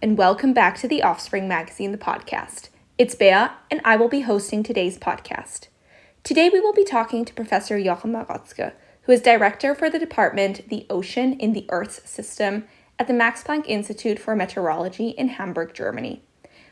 and welcome back to the Offspring Magazine, the podcast. It's Bea, and I will be hosting today's podcast. Today we will be talking to Professor Jochen Marotzke, who is director for the department The Ocean in the Earth's System at the Max Planck Institute for Meteorology in Hamburg, Germany.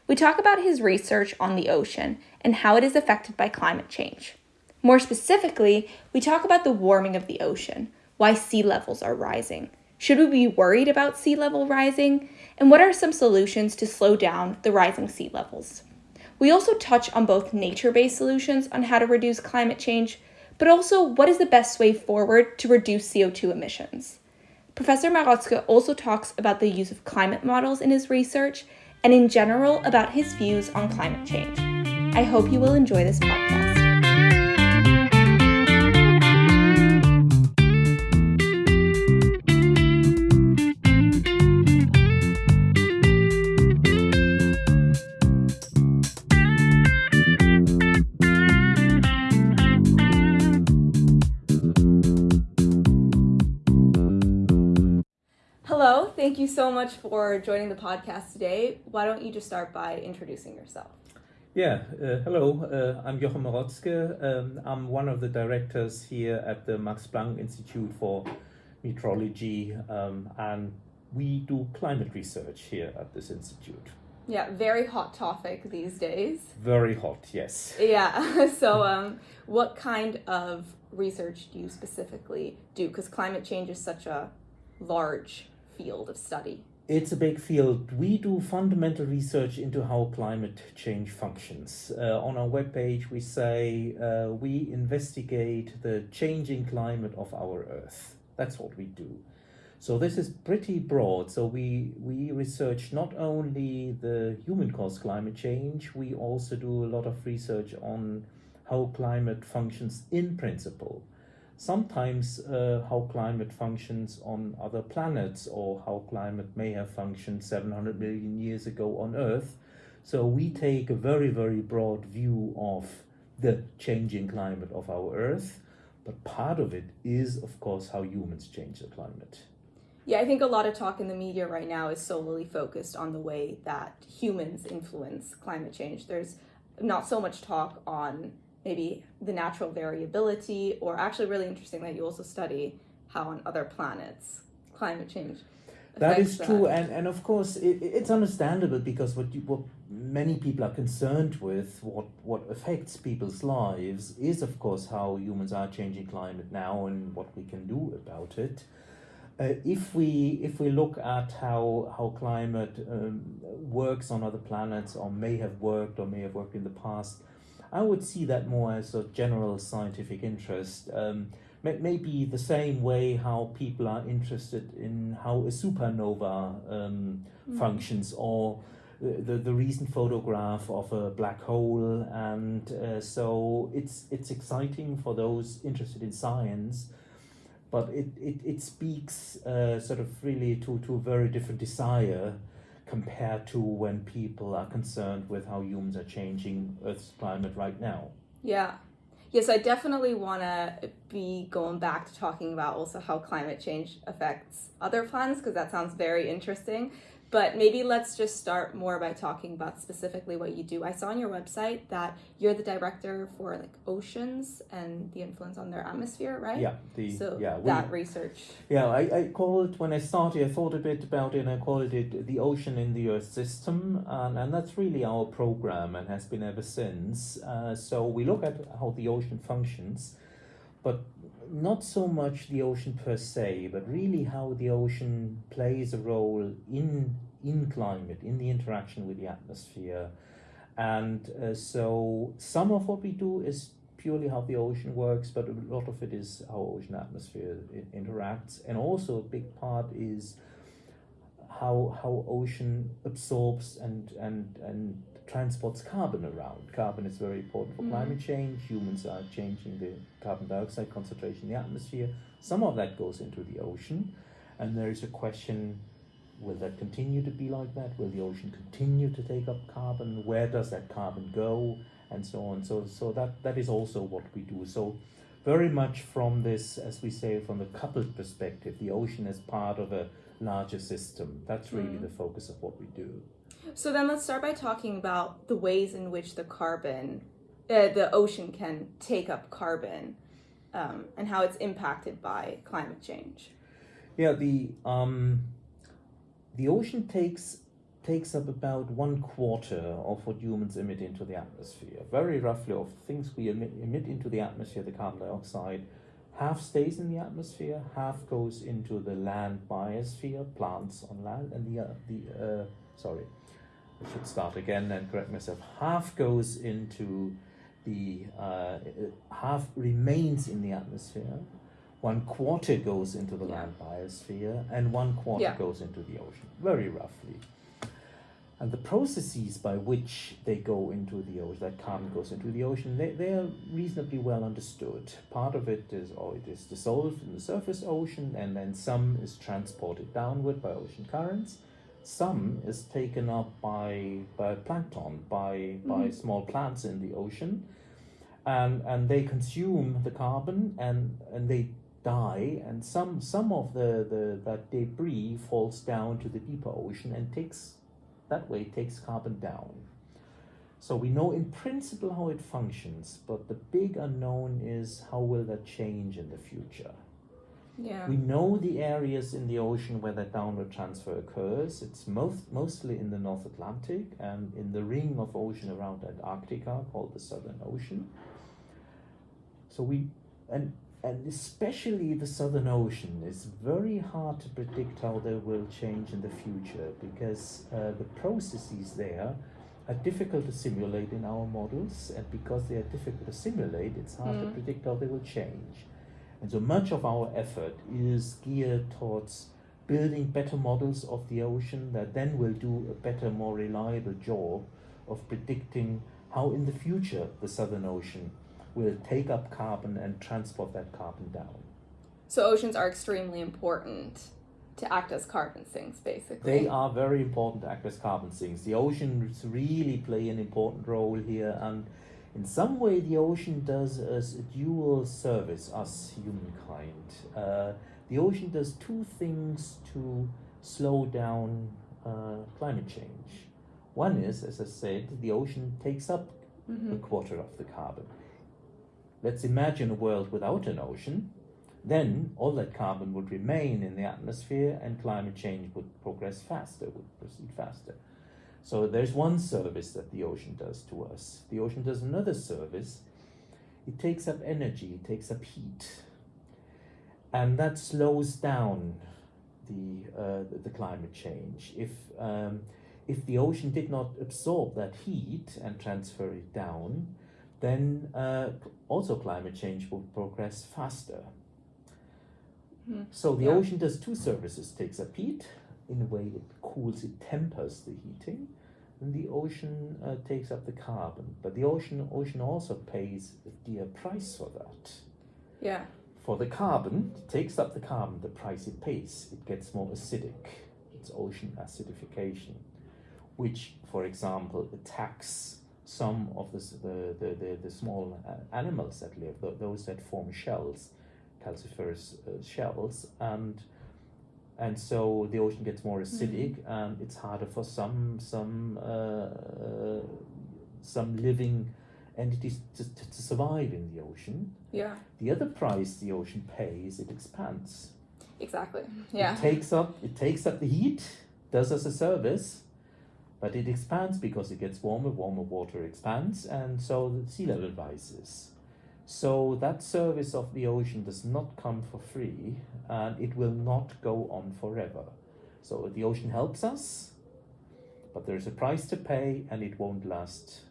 We talk about his research on the ocean and how it is affected by climate change. More specifically, we talk about the warming of the ocean, why sea levels are rising, should we be worried about sea level rising? And what are some solutions to slow down the rising sea levels? We also touch on both nature based solutions on how to reduce climate change, but also what is the best way forward to reduce CO2 emissions. Professor Marotzke also talks about the use of climate models in his research and in general about his views on climate change. I hope you will enjoy this podcast. Thank you so much for joining the podcast today. Why don't you just start by introducing yourself? Yeah, uh, hello, uh, I'm Jochen Marotzke. Um, I'm one of the directors here at the Max Planck Institute for Meteorology, um, and we do climate research here at this institute. Yeah, very hot topic these days. Very hot, yes. Yeah, so um, what kind of research do you specifically do? Because climate change is such a large field of study? It's a big field. We do fundamental research into how climate change functions. Uh, on our webpage, we say uh, we investigate the changing climate of our Earth. That's what we do. So this is pretty broad. So we, we research not only the human-caused climate change, we also do a lot of research on how climate functions in principle sometimes uh, how climate functions on other planets or how climate may have functioned 700 million years ago on Earth. So we take a very, very broad view of the changing climate of our Earth, but part of it is, of course, how humans change the climate. Yeah, I think a lot of talk in the media right now is solely focused on the way that humans influence climate change. There's not so much talk on maybe the natural variability, or actually really interesting that you also study how on other planets climate change. That is true, that. and and of course it, it's understandable because what you, what many people are concerned with, what what affects people's lives, is of course how humans are changing climate now and what we can do about it. Uh, if we if we look at how how climate um, works on other planets or may have worked or may have worked in the past, I would see that more as a general scientific interest. Um, maybe the same way how people are interested in how a supernova um, mm. functions or the, the recent photograph of a black hole and uh, so it's it's exciting for those interested in science but it, it, it speaks uh, sort of really to, to a very different desire compared to when people are concerned with how humans are changing Earth's climate right now. Yeah. Yes, I definitely want to be going back to talking about also how climate change affects other planets because that sounds very interesting. But maybe let's just start more by talking about specifically what you do. I saw on your website that you're the director for like oceans and the influence on their atmosphere, right? Yeah, the so yeah, that research. Yeah, I, I called when I started. I thought a bit about it, and I called it the ocean in the Earth system, and and that's really our program and has been ever since. Uh, so we look at how the ocean functions, but not so much the ocean per se, but really how the ocean plays a role in in climate, in the interaction with the atmosphere. And uh, so some of what we do is purely how the ocean works, but a lot of it is how ocean atmosphere interacts. And also a big part is how how ocean absorbs and and and transports carbon around. Carbon is very important for mm. climate change. Humans are changing the carbon dioxide concentration in the atmosphere. Some of that goes into the ocean. And there is a question, will that continue to be like that? Will the ocean continue to take up carbon? Where does that carbon go? And so on. So, so that, that is also what we do. So very much from this, as we say, from the coupled perspective, the ocean is part of a larger system. That's really mm. the focus of what we do. So then let's start by talking about the ways in which the carbon, uh, the ocean can take up carbon um, and how it's impacted by climate change. Yeah, the, um, the ocean takes takes up about one quarter of what humans emit into the atmosphere. Very roughly, of things we emit, emit into the atmosphere, the carbon dioxide, half stays in the atmosphere, half goes into the land biosphere, plants on land, and the uh, the uh, sorry, I should start again and correct myself. Half goes into the uh, half remains in the atmosphere, one quarter goes into the land biosphere, and one quarter yeah. goes into the ocean. Very roughly. And the processes by which they go into the ocean, that carbon goes into the ocean, they, they are reasonably well understood. Part of it is, or oh, it is dissolved in the surface ocean, and then some is transported downward by ocean currents. Some is taken up by, by plankton, by, mm-hmm. by small plants in the ocean, and, and they consume the carbon and, and they die, and some, some of the, the, that debris falls down to the deeper ocean and takes that way takes carbon down. So we know in principle how it functions, but the big unknown is how will that change in the future. Yeah. We know the areas in the ocean where that downward transfer occurs. It's most, mostly in the North Atlantic and in the ring of ocean around Antarctica called the Southern Ocean. So we, and and especially the Southern Ocean, it's very hard to predict how they will change in the future because uh, the processes there are difficult to simulate in our models, and because they are difficult to simulate, it's hard mm. to predict how they will change. And so much of our effort is geared towards building better models of the ocean that then will do a better, more reliable job of predicting how in the future the Southern Ocean will take up carbon and transport that carbon down. So oceans are extremely important to act as carbon sinks, basically. They are very important to act as carbon sinks. The oceans really play an important role here, and in some way, the ocean does a dual service, us humankind. Uh, the ocean does two things to slow down uh, climate change. One is, as I said, the ocean takes up mm-hmm. a quarter of the carbon. Let's imagine a world without an ocean. Then all that carbon would remain in the atmosphere and climate change would progress faster, would proceed faster. So there's one service that the ocean does to us. The ocean does another service. It takes up energy, it takes up heat. And that slows down the, uh, the, climate change. If, um, if the ocean did not absorb that heat and transfer it down, then uh, also climate change will progress faster. Mm. So the yeah. ocean does two services, takes up heat, in a way it cools, it tempers the heating, and the ocean uh, takes up the carbon. But the ocean, ocean also pays a dear price for that. Yeah. For the carbon, it takes up the carbon, the price it pays, it gets more acidic. It's ocean acidification, which, for example, attacks some of the, the, the, the, small animals that live, those that form shells, calciferous uh, shells, and and so the ocean gets more acidic, mm-hmm. and it's harder for some some uh, uh, some living entities to, to, to, survive in the ocean. Yeah. The other price the ocean pays, it expands. Exactly. Yeah. It takes up it takes up the heat, does us a service, but it expands because it gets warmer, warmer water expands, and so the sea level rises. So that service of the ocean does not come for free, and it will not go on forever. So the ocean helps us, but there's a price to pay, and it won't last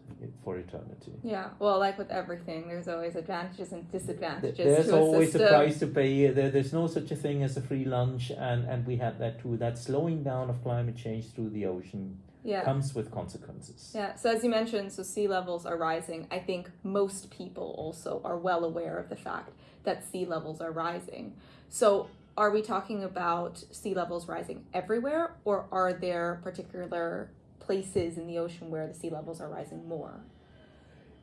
for eternity. Yeah, well, like with everything, there's always advantages and disadvantages. There's always a, a, price to pay. There, there's no such a thing as a free lunch, and, and we had that too. That slowing down of climate change through the ocean yeah. comes with consequences. Yeah. So as you mentioned, so sea levels are rising. I think most people also are well aware of the fact that sea levels are rising. So are we talking about sea levels rising everywhere, or are there particular places in the ocean where the sea levels are rising more?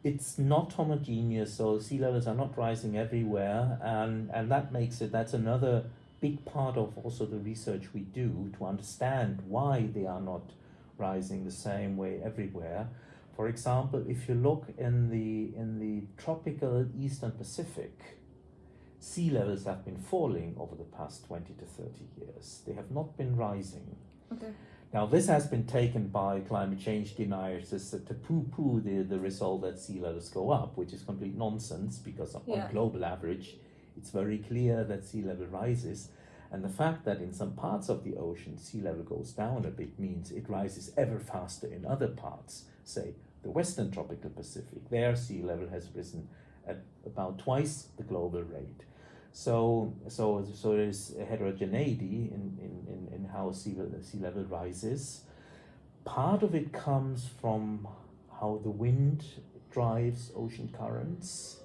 it's not homogeneous, so sea levels are not rising everywhere, and, and that makes it, that's another big part of also the research we do to understand why they are not rising the same way everywhere. For example, if you look in the, in the tropical eastern Pacific, sea levels have been falling over the past 20 to 30 years. They have not been rising. Okay. Now, this has been taken by climate change deniers as to poo-poo the, the result that sea levels go up, which is complete nonsense because Yeah. on global average, it's very clear that sea level rises. And the fact that in some parts of the ocean sea level goes down a bit means it rises ever faster in other parts, say the western tropical Pacific. There, sea level has risen at about twice the global rate. So, so, so there's a heterogeneity in, in, in, in how sea level, sea level rises. Part of it comes from how the wind drives ocean currents.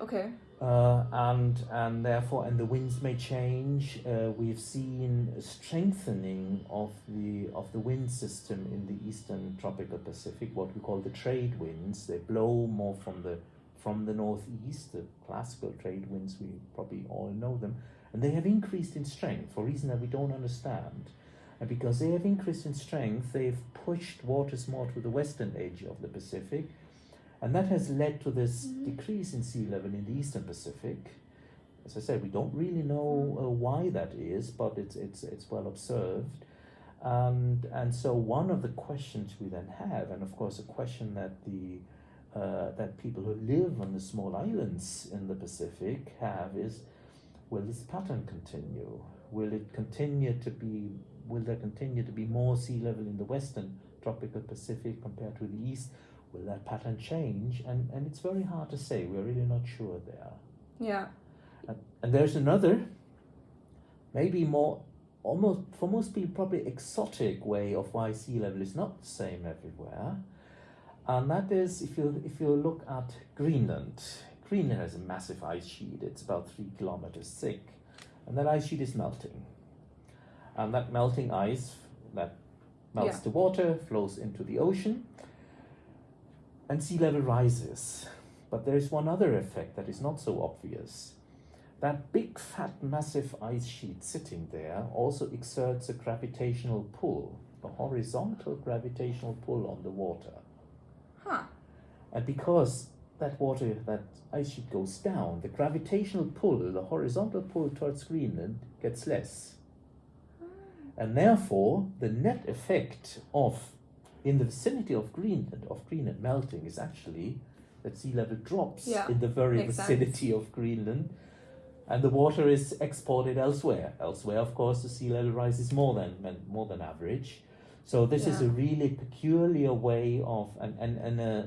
Okay. Uh, and and therefore and the winds may change. Uh, we've seen a strengthening of the of the wind system in the eastern tropical Pacific, what we call the trade winds. They blow more from the from the northeast, the classical trade winds. We probably all know them, and they have increased in strength for a reason that we don't understand. And because they have increased in strength, they've pushed waters more to the western edge of the Pacific, and that has led to this decrease in sea level in the eastern Pacific. As I said, we don't really know uh, why that is, but it's, it's, it's well observed. And, and so one of the questions we then have, and of course a question that the uh, that people who live on the small islands in the Pacific have is, will this pattern continue? Will it continue to be? Will there continue to be more sea level in the western tropical Pacific compared to the east? Will that pattern change? And and it's very hard to say. We're really not sure there. Yeah. And, and there's another, maybe more, almost for most people, probably exotic way of why sea level is not the same everywhere. And that is if you if you look at Greenland. Greenland has a massive ice sheet. It's about three kilometers thick, and that ice sheet is melting. And that melting ice that melts Yeah. the water flows into the ocean, and sea level rises. But there is one other effect that is not so obvious. That big, fat, massive ice sheet sitting there also exerts a gravitational pull, a horizontal gravitational pull on the water. Huh. And because that water, that ice sheet goes down, the gravitational pull, the horizontal pull towards Greenland, gets less. Hmm. And therefore, the net effect of, in the vicinity of Greenland, of Greenland melting, is actually that sea level drops Yeah, in the very makes sense. vicinity of Greenland, and the water is exported elsewhere. Elsewhere, of course, the sea level rises more than than- more than average. So this is a really peculiar way of, and and and uh,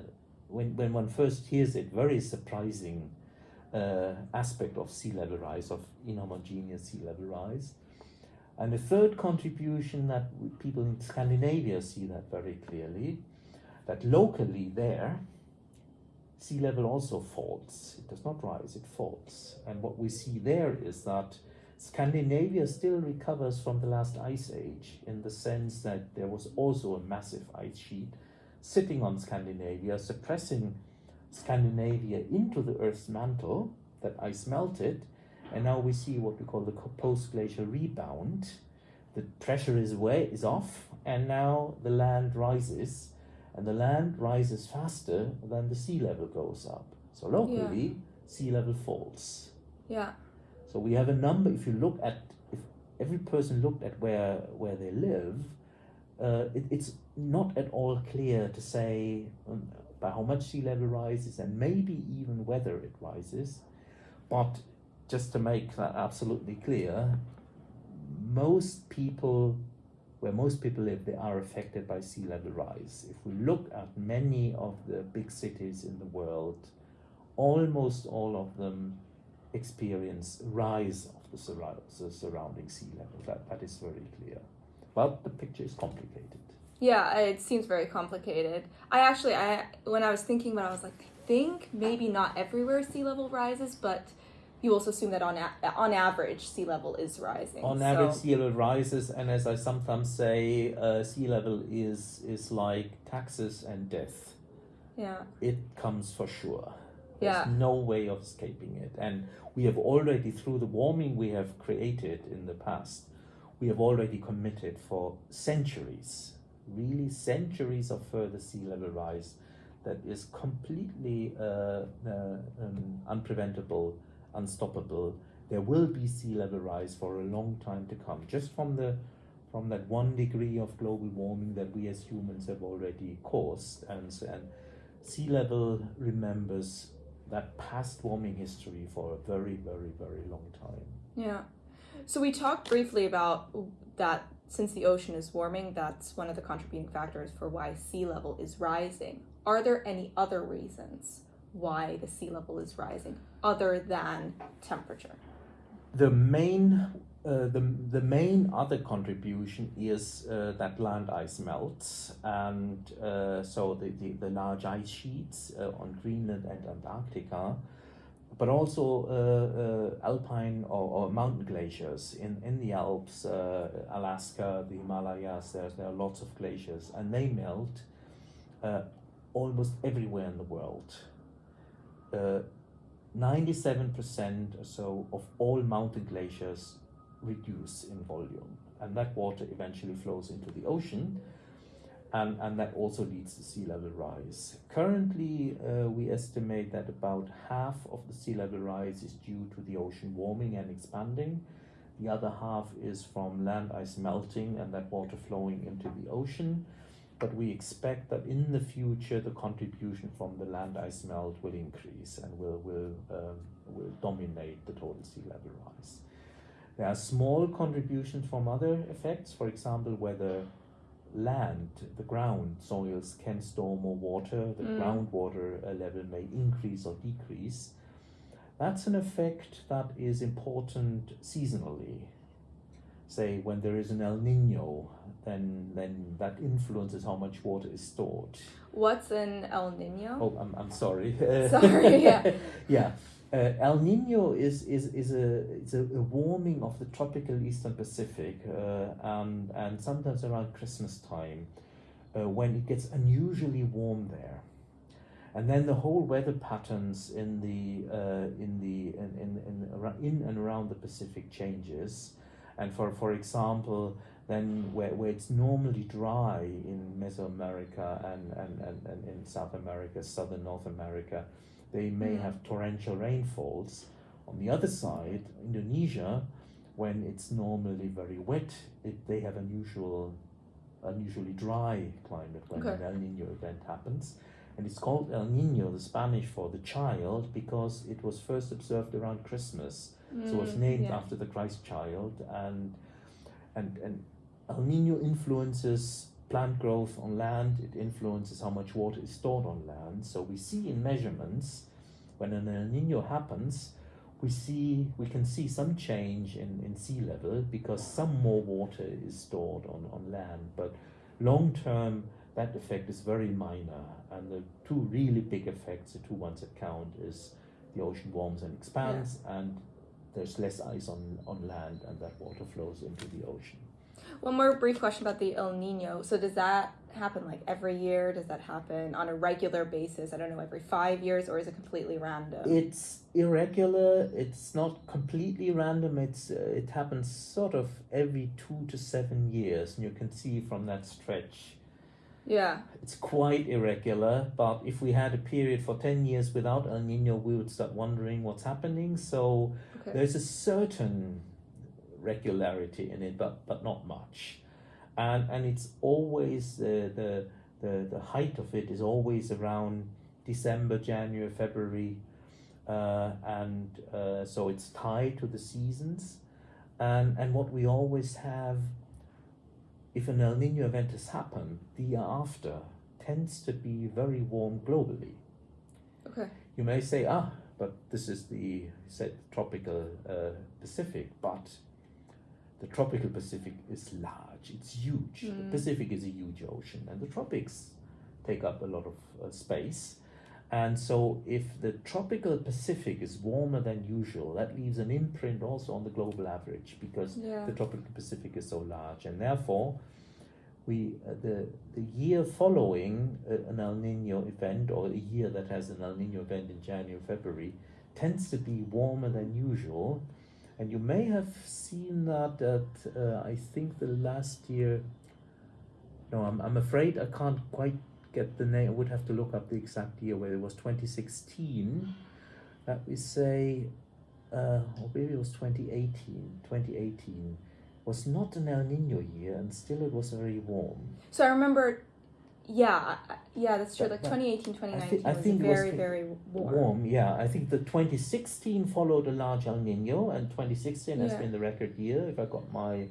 when when one first hears it, very surprising uh, aspect of sea level rise, of inhomogeneous sea level rise. And the third contribution that people in Scandinavia see that very clearly, that locally there, sea level also falls. It does not rise, it falls. And what we see there is that Scandinavia still recovers from the last ice age in the sense that there was also a massive ice sheet sitting on Scandinavia, suppressing Scandinavia into the Earth's mantle. That ice melted, and now we see what we call the post glacial rebound. The pressure is away, is off, and now the land rises, and the land rises faster than the sea level goes up. So locally, sea level falls. Yeah. So we have a number. If you look at, if every person looked at where where they live, uh, it, it's not at all clear to say um, by how much sea level rises and maybe even whether it rises. But just to make that absolutely clear, most people, where most people live, they are affected by sea level rise. If we look at many of the big cities in the world, almost all of them experience rise of the, the surrounding sea level. That, that is very clear. But the picture is complicated. Yeah, it seems very complicated. I actually, I when I was thinking about, it, I was like, I think maybe not everywhere sea level rises, but you also assume that on a- on average sea level is rising. On so- average, sea level rises, and as I sometimes say, uh, sea level is is like taxes and death. yeah. it comes for sure. Yeah. No way of escaping it. And we have already, through the warming we have created in the past, we have already committed for centuries, really centuries of further sea level rise that is completely uh, uh, um, unpreventable, unstoppable. There will be sea level rise for a long time to come, just from the from that one degree of global warming that we as humans have already caused, and and sea level remembers that past warming history for a very, very, very long time. Yeah. So we talked briefly about that since the ocean is warming, that's one of the contributing factors for why sea level is rising. Are there any other reasons why the sea level is rising other than temperature? The main uh, the, the main other contribution is uh, that land ice melts and uh, so the, the, the, large ice sheets uh, on Greenland and Antarctica but also uh, uh, alpine or, or, mountain glaciers in, in the Alps, Alaska, the Himalayas, there, there are lots of glaciers and they melt almost everywhere in the world. 97% or so of all mountain glaciers reduce in volume and that water eventually flows into the ocean and, and that also leads to sea level rise. Currently, uh, we estimate that about half of the sea level rise is due to the ocean warming and expanding. The other half is from land ice melting and that water flowing into the ocean. But we expect that in the future, the contribution from the land ice melt will increase and will, will, um, will dominate the total sea level rise. There are small contributions from other effects, for example, whether land, the ground, soils can store more water, the mm. groundwater uh, level may increase or decrease. That's an effect that is important seasonally. Say when there is an El Nino, then then that influences how much water is stored. What's an El Nino? Oh, I'm, I'm sorry. Sorry, yeah. yeah. Uh, El Nino is, is, is, a, is a, a, warming of the tropical eastern Pacific uh, and, and sometimes around Christmas time uh, when it gets unusually warm there. And then the whole weather patterns in the uh, in the in, in, in, in and around the Pacific changes, and for for example, then where, where it's normally dry in Mesoamerica and, and, and, and in South America, southern North America, they may mm. have torrential rainfalls. On the other side, Indonesia, when it's normally very wet, it, they have unusual, unusually dry climate when okay. an El Nino event happens. And it's called El Nino, the Spanish for the child, because it was first observed around Christmas. Mm, so it was mm, named yeah. after the Christ child. And, and, and El Nino influences plant growth on land, it influences how much water is stored on land. So we see in measurements when an El Nino happens, we see we can see some change in, in sea level because some more water is stored on, on land. But long term that effect is very minor and the two really big effects, the two ones that count is the ocean warms and expands yeah. and there's less ice on, on land and that water flows into the ocean. One more brief question about the El Nino. So does that happen like every year? Does that happen on a regular basis? I don't know, every five years, or is it completely random? It's irregular. It's not completely random. It's uh, it happens sort of every two to seven years, and you can see from that stretch. Yeah. It's quite irregular, but if we had a period for 10 years without El Nino, we would start wondering what's happening. So okay. there's a certain regularity in it, but but not much, and and it's always the the the, the height of it is always around December, January, February, uh, and uh, so it's tied to the seasons, and and what we always have. If an El Nino event has happened, the year after tends to be very warm globally. Okay. You may say, ah, but this is the said tropical uh, Pacific, but the tropical Pacific is large, it's huge. Mm. The Pacific is a huge ocean, and the tropics take up a lot of uh, space. And so, if the tropical Pacific is warmer than usual, that leaves an imprint also on the global average because yeah. the tropical Pacific is so large. And therefore, we uh, the the year following uh, an El Nino event or a year that has an El Nino event in January February tends to be warmer than usual, and you may have seen that at uh, I think the last year. No, I'm I'm afraid I can't quite get the name. I would have to look up the exact year where it was 2016. That we say, uh, or maybe it was 2018. 2018 was not an El Nino year, and still it was very warm. So I remember, yeah, yeah, that's true. But- like but 2018, 2019 thi- I was think it was very, the- very warm. Warm, yeah. I think the 2016 followed a large El Nino, and 2016 has been the record year, if I got my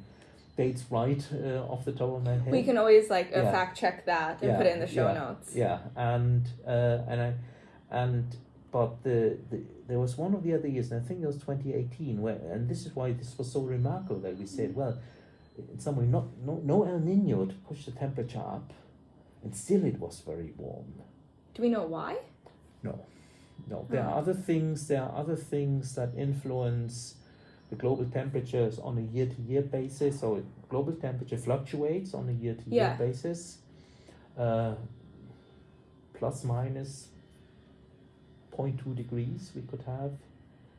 dates right uh, off the top of my head. We can always like uh, Yeah. fact check that and Yeah, put it in the show yeah, notes. Yeah, and uh, and I and but the, the there was one of the other years, and I think it was 2018, where and this is why this was so remarkable that we said, well, in some way, not no no El Nino to push the temperature up, and still it was very warm. Do we know why? No, no. There are Oh. other things. There are other things that influence the global temperatures on a year-to-year basis. So global temperature fluctuates on a year-to-year Yeah. basis, uh, plus minus 0.2 degrees we could have.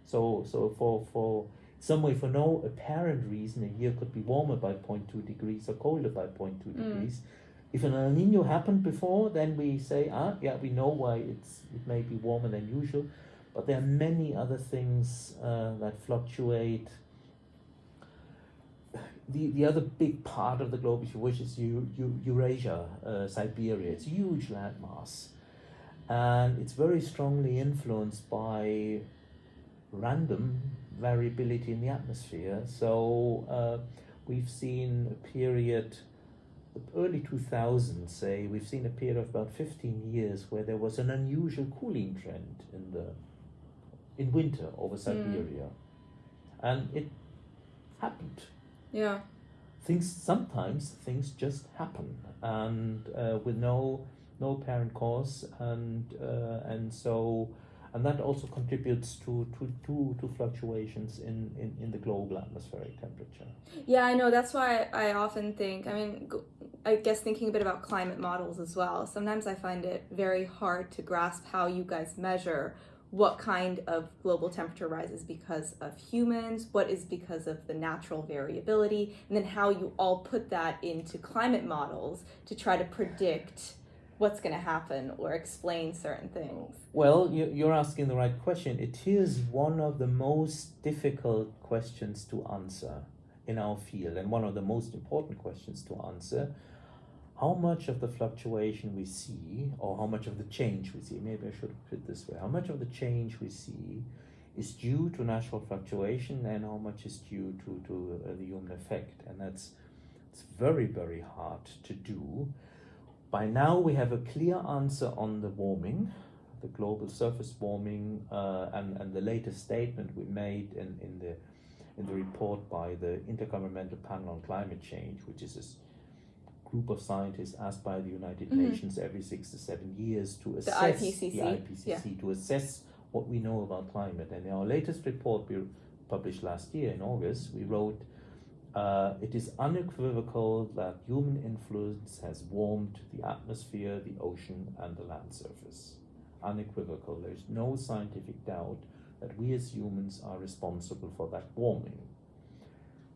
So so for for some way for no apparent reason a year could be warmer by 0.2 degrees or colder by 0.2 Mm. degrees. If an El Nino happened before, then we say, ah, yeah, we know why it's it may be warmer than usual, but there are many other things uh, that fluctuate. The, the other big part of the globe, if you wish, is Eu- Eu- Eurasia, uh, Siberia. It's a huge landmass, and it's very strongly influenced by random variability in the atmosphere. So uh, we've seen a period, the early 2000s, say, we've seen a period of about 15 years where there was an unusual cooling trend in the in winter over Siberia, and it happened. Yeah. Things sometimes things just happen, and uh, with no no apparent cause, and uh, and so and that also contributes to to, to, to fluctuations in, in, in the global atmospheric temperature. Yeah, I know. That's why I often think, I mean, i guess thinking a bit about climate models as well. Sometimes I find it very hard to grasp how you guys measure what kind of global temperature rises because of humans, what is because of the natural variability, and then how you all put that into climate models to try to predict what's going to happen or explain certain things. Well, you, you're asking the right question. It is one of the most difficult questions to answer in our field, and one of the most important questions to answer. How much of the fluctuation we see, or how much of the change we see, maybe I should put it this way how much of the change we see is due to natural fluctuation, and how much is due to, to uh, the human effect? And that's it's very, very hard to do. By now, we have a clear answer on the warming the global surface warming uh, and, and the latest statement we made in, in the in the report by the Intergovernmental Panel on Climate Change, which is this group of scientists asked by the United Mhm. Nations every six to seven years to The assess IPCC, the IPCC to assess what we know about climate. And in our latest report we published last year in August, we wrote uh, it is unequivocal that human influence has warmed the atmosphere, the ocean, and the land surface. Unequivocal. There is no scientific doubt that we as humans are responsible for that warming.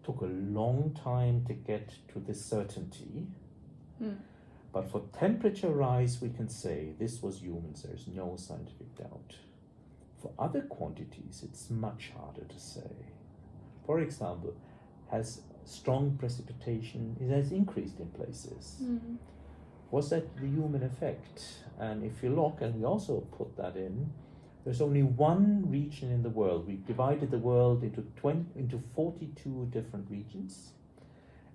Took a long time to get to this certainty, Hmm. but for temperature rise, we can say this was humans. There is no scientific doubt. For other quantities, it's much harder to say. For example, has strong precipitation it has increased in places Mm. was that the human effect and if you look and we also put that in there's only one region in the world we've divided the world into 20 into 42 different regions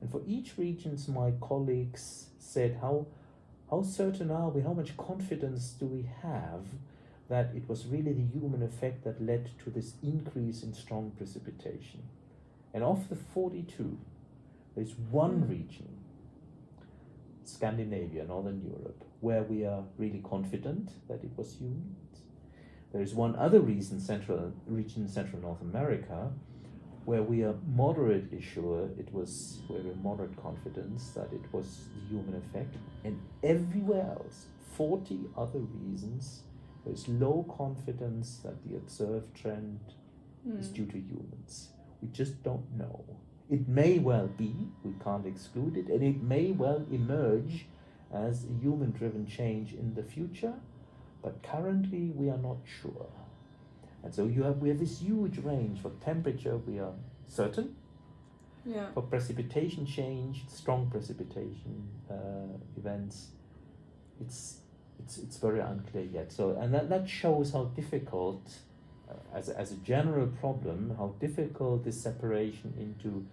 and for each regions my colleagues said how how certain are we how much confidence do we have that it was really the human effect that led to this increase in strong precipitation and of the 42 there's one hmm. region Scandinavia, Northern Europe, where we are really confident that it was humans. There is one other reason, central region, Central North America, where we are moderately sure it was where we moderate confidence that it was the human effect, and everywhere else, 40 other reasons, there's low confidence that the observed trend mm. is hmm. due to humans. We just don't know. It may well be, we can't exclude it, and it may well emerge as a human driven change in the future, but currently we are not sure. And so you have we have this huge range for temperature we are certain. Yeah. For precipitation change, strong precipitation uh, events, it's it's it's very unclear yet. So and that, that shows how difficult uh, as, as a general problem, how difficult this separation into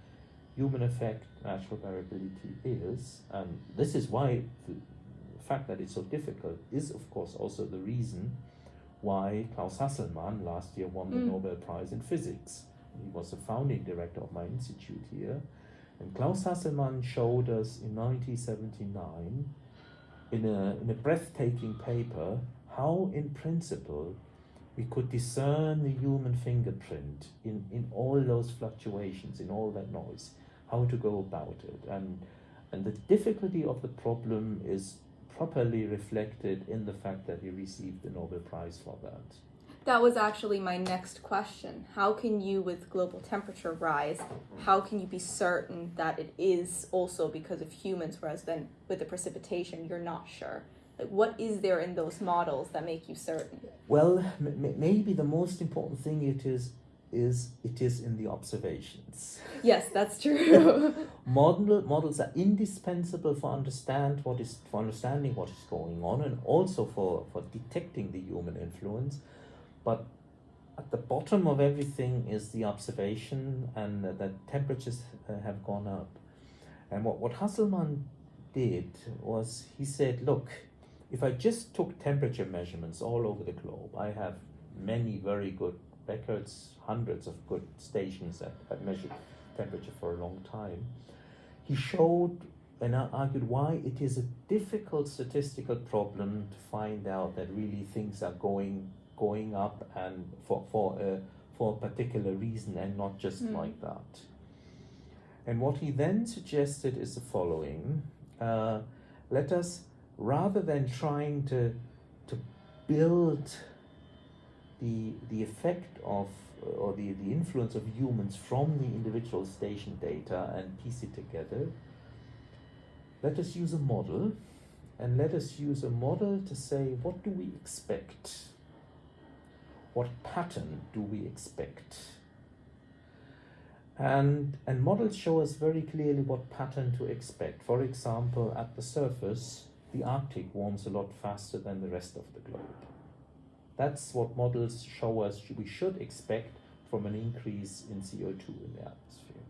human effect, natural variability is. And this is why the fact that it's so difficult is, of course, also the reason why Klaus Hasselmann last year won the mm. Nobel Prize in Physics. He was the founding director of my institute here. And Klaus Hasselmann showed us in 1979, in a, in a breathtaking paper, how in principle we could discern the human fingerprint in, in all those fluctuations, in all that noise, how to go about it. And, and the difficulty of the problem is properly reflected in the fact that he received the Nobel Prize for that. That was actually my next question. How can you, with global temperature rise, how can you be certain that it is also because of humans, whereas then with the precipitation, you're not sure? Like, what is there in those models that make you certain? Well, m- maybe the most important thing it is is it is in the observations. Yes, that's true. Model models are indispensable for understand what is for understanding what is going on and also for, for detecting the human influence. But at the bottom of everything is the observation and uh, that temperatures uh, have gone up. And what, what Hasselmann did was he said, look, if I just took temperature measurements all over the globe, I have many very good records, hundreds of good stations that have measured temperature for a long time. He showed and argued why it is a difficult statistical problem to find out that really things are going going up and for for a for a particular reason and not just mm. like that. And what he then suggested is the following: uh, let us rather than trying to to build the, the effect of uh, or the, the influence of humans from the individual station data and piece it together, let us use a model and let us use a model to say what do we expect? What pattern do we expect? And, and models show us very clearly what pattern to expect. For example, at the surface, the Arctic warms a lot faster than the rest of the globe. That's what models show us we should expect from an increase in CO2 in the atmosphere.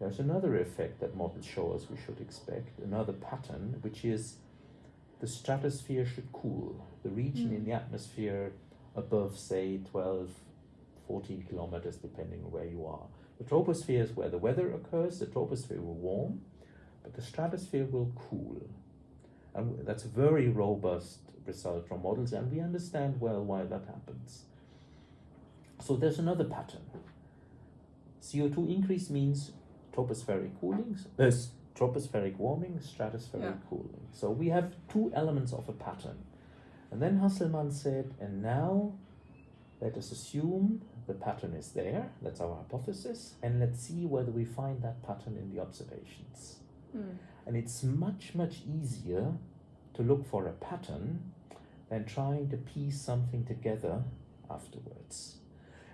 There's another effect that models show us we should expect, another pattern, which is the stratosphere should cool. The region mm. in the atmosphere above, say, 12, 14 kilometers, depending on where you are. The troposphere is where the weather occurs, the troposphere will warm, but the stratosphere will cool. And that's a very robust result from models, and we understand well why that happens. So there's another pattern. CO2 increase means tropospheric cooling, uh, tropospheric warming, stratospheric yeah. cooling. So we have two elements of a pattern. And then Hasselmann said, and now let us assume the pattern is there, that's our hypothesis, and let's see whether we find that pattern in the observations. Mm. And it's much, much easier to look for a pattern than trying to piece something together afterwards.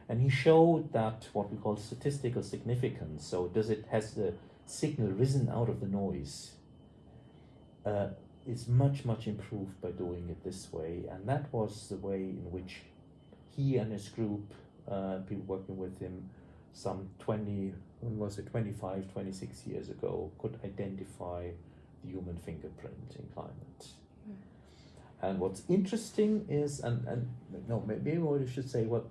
And he showed that what we call statistical significance, so does it has the signal risen out of the noise, uh, is much, much improved by doing it this way. And that was the way in which he and his group, uh, people working with him, some 20, when was it, 25, 26 years ago, could identify the human fingerprint in climate. Hmm. And what's interesting is, and, and no, maybe what I should say, what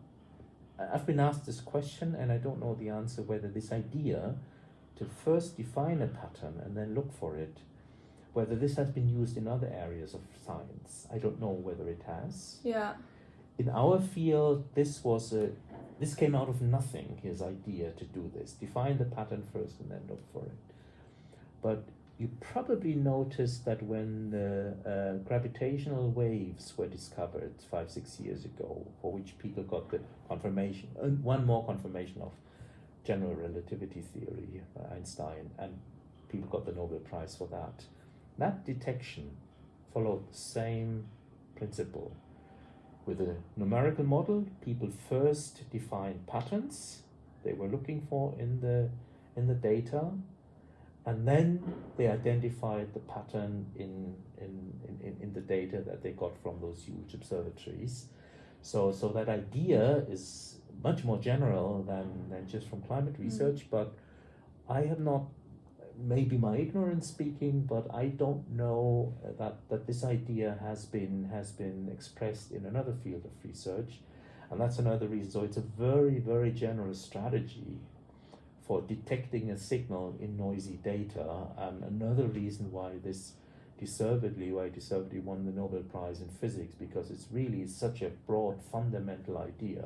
I've been asked this question and I don't know the answer whether this idea to first define a pattern and then look for it, whether this has been used in other areas of science. I don't know whether it has. Yeah. In our field, this was a this came out of nothing, his idea to do this. Define the pattern first and then look for it. But you probably noticed that when the uh, gravitational waves were discovered five, six years ago, for which people got the confirmation, uh, one more confirmation of general relativity theory by Einstein, and people got the Nobel Prize for that. That detection followed the same principle. With a numerical model, people first defined patterns they were looking for in the in the data and then they identified the pattern in, in, in, in the data that they got from those huge observatories. So, so that idea is much more general than, than just from climate mm. research, mm. but I have not, maybe my ignorance speaking, but I don't know that, that this idea has been, has been expressed in another field of research. And that's another reason. So it's a very, very general strategy for detecting a signal in noisy data. And another reason why this deservedly, why deservedly won the Nobel Prize in Physics, because it's really such a broad fundamental idea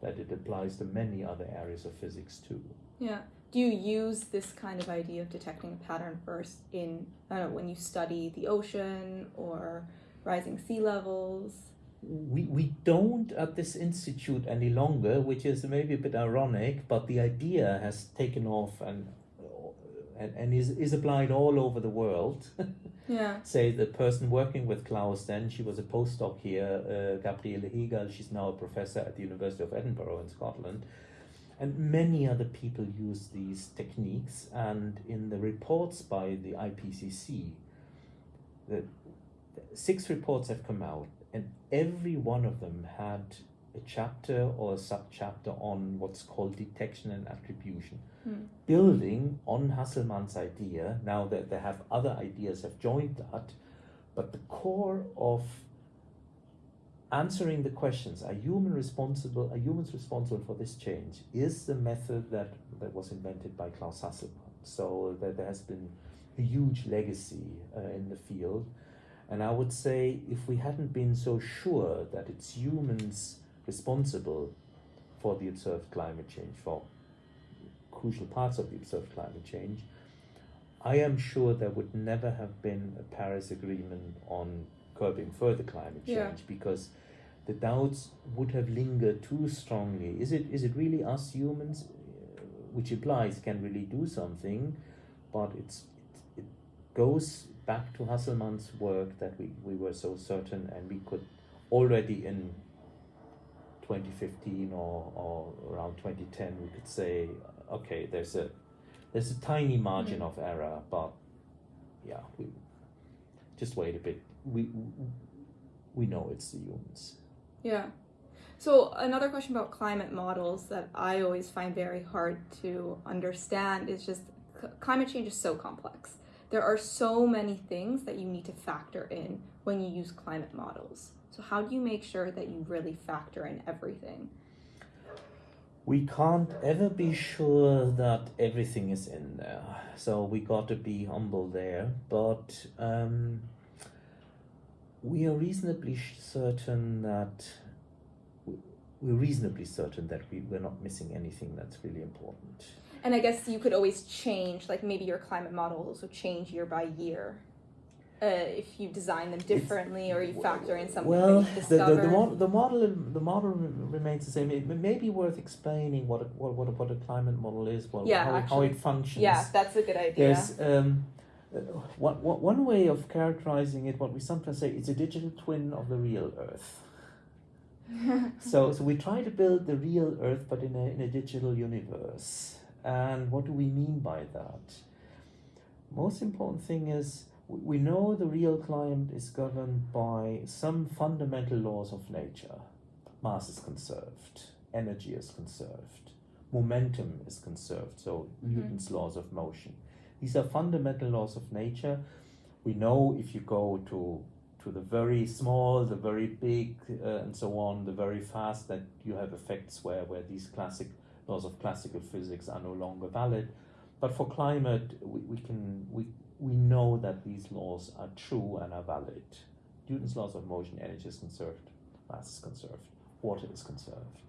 that it applies to many other areas of physics too. Yeah. Do you use this kind of idea of detecting a pattern first in, know, when you study the ocean or rising sea levels? we, we don't at this institute any longer, which is maybe a bit ironic, but the idea has taken off and and, and is, is applied all over the world. yeah. Say the person working with Klaus then, she was a postdoc here, uh, Gabriele Hegerl, she's now a professor at the University of Edinburgh in Scotland. And many other people use these techniques, and in the reports by the IPCC, the, six reports have come out and every one of them had a chapter or a subchapter on what's called detection and attribution, hmm. building on Hasselmann's idea. Now that they have other ideas have joined that, but the core of answering the questions are human responsible are humans responsible for this change? is the method that that was invented by Klaus Hasselmann so that there has been a huge legacy uh, in the field. And I would say if we hadn't been so sure that it's humans responsible for the observed climate change, for crucial parts of the observed climate change, I am sure there would never have been a Paris Agreement on curbing further climate change yeah. because the doubts would have lingered too strongly. Is it is it really us humans, which implies can really do something, but it's it, it goes back to Hasselmann's work that we, we were so certain and we could already in 2015 or, or around 2010 we could say okay there's a there's a tiny margin mm. of error but yeah we just wait a bit we we know it's the humans yeah so another question about climate models that i always find very hard to understand is just climate change is so complex there are so many things that you need to factor in when you use climate models. So how do you make sure that you really factor in everything? We can't ever be sure that everything is in there. So we got to be humble there. But um, we are reasonably certain that we're reasonably certain that we, we're not missing anything that's really important. And I guess you could always change, like maybe your climate models would change year by year. Uh, if you design them differently or you factor in something well, the, the, the, model, the model the model remains the same. It may be worth explaining what a, what what a, what a climate model is, well, yeah, how, actually, how it functions. Yeah, that's a good idea. There's um, one, one way of characterizing it, what we sometimes say, it's a digital twin of the real Earth. so, so we try to build the real Earth, but in a, in a digital universe. And what do we mean by that? Most important thing is we know the real climate is governed by some fundamental laws of nature. Mass is conserved, energy is conserved, momentum is conserved, so mm-hmm. Newton's laws of motion. These are fundamental laws of nature. We know if you go to to the very small, the very big, uh, and so on, the very fast, that you have effects where, where these classic laws of classical physics are no longer valid. But for climate, we, we can we we know that these laws are true and are valid. Newton's laws of motion, energy is conserved, mass is conserved, water is conserved.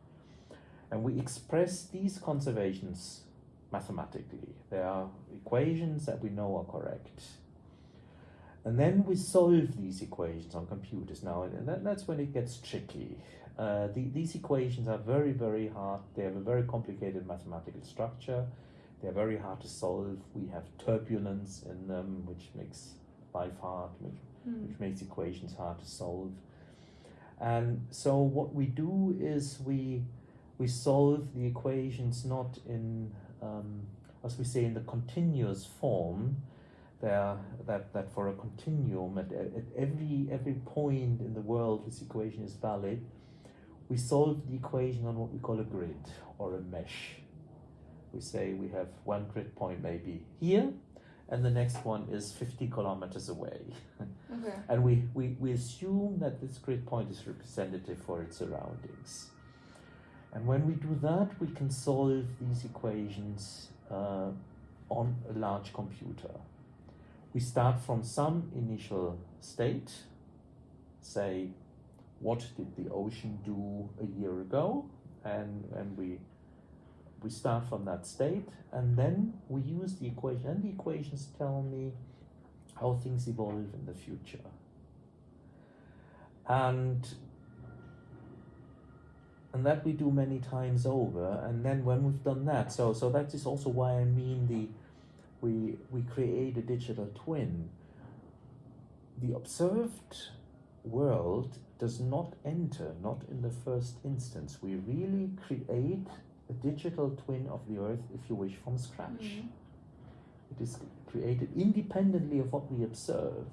And we express these conservations mathematically. There are equations that we know are correct. And then we solve these equations on computers. Now, and that, that's when it gets tricky. Uh, the, these equations are very, very hard. They have a very complicated mathematical structure. They're very hard to solve. We have turbulence in them, which makes life hard, which, mm. which makes equations hard to solve. And so what we do is we we solve the equations not in, um, as we say, in the continuous form, there that, that for a continuum at, at every every point in the world this equation is valid, we solve the equation on what we call a grid or a mesh. We say we have one grid point maybe here, and the next one is 50 kilometers away. Okay. and we, we, we assume that this grid point is representative for its surroundings. And when we do that, we can solve these equations uh, on a large computer. We start from some initial state, say, what did the ocean do a year ago? And, and we, we start from that state, and then we use the equation, and the equations tell me how things evolve in the future. And and that we do many times over and then when we've done that so so that is also why i mean the we we create a digital twin. The observed world does not enter not in the first instance. We really create a digital twin of the earth if you wish from scratch. Mm -hmm. it is created independently of what we observe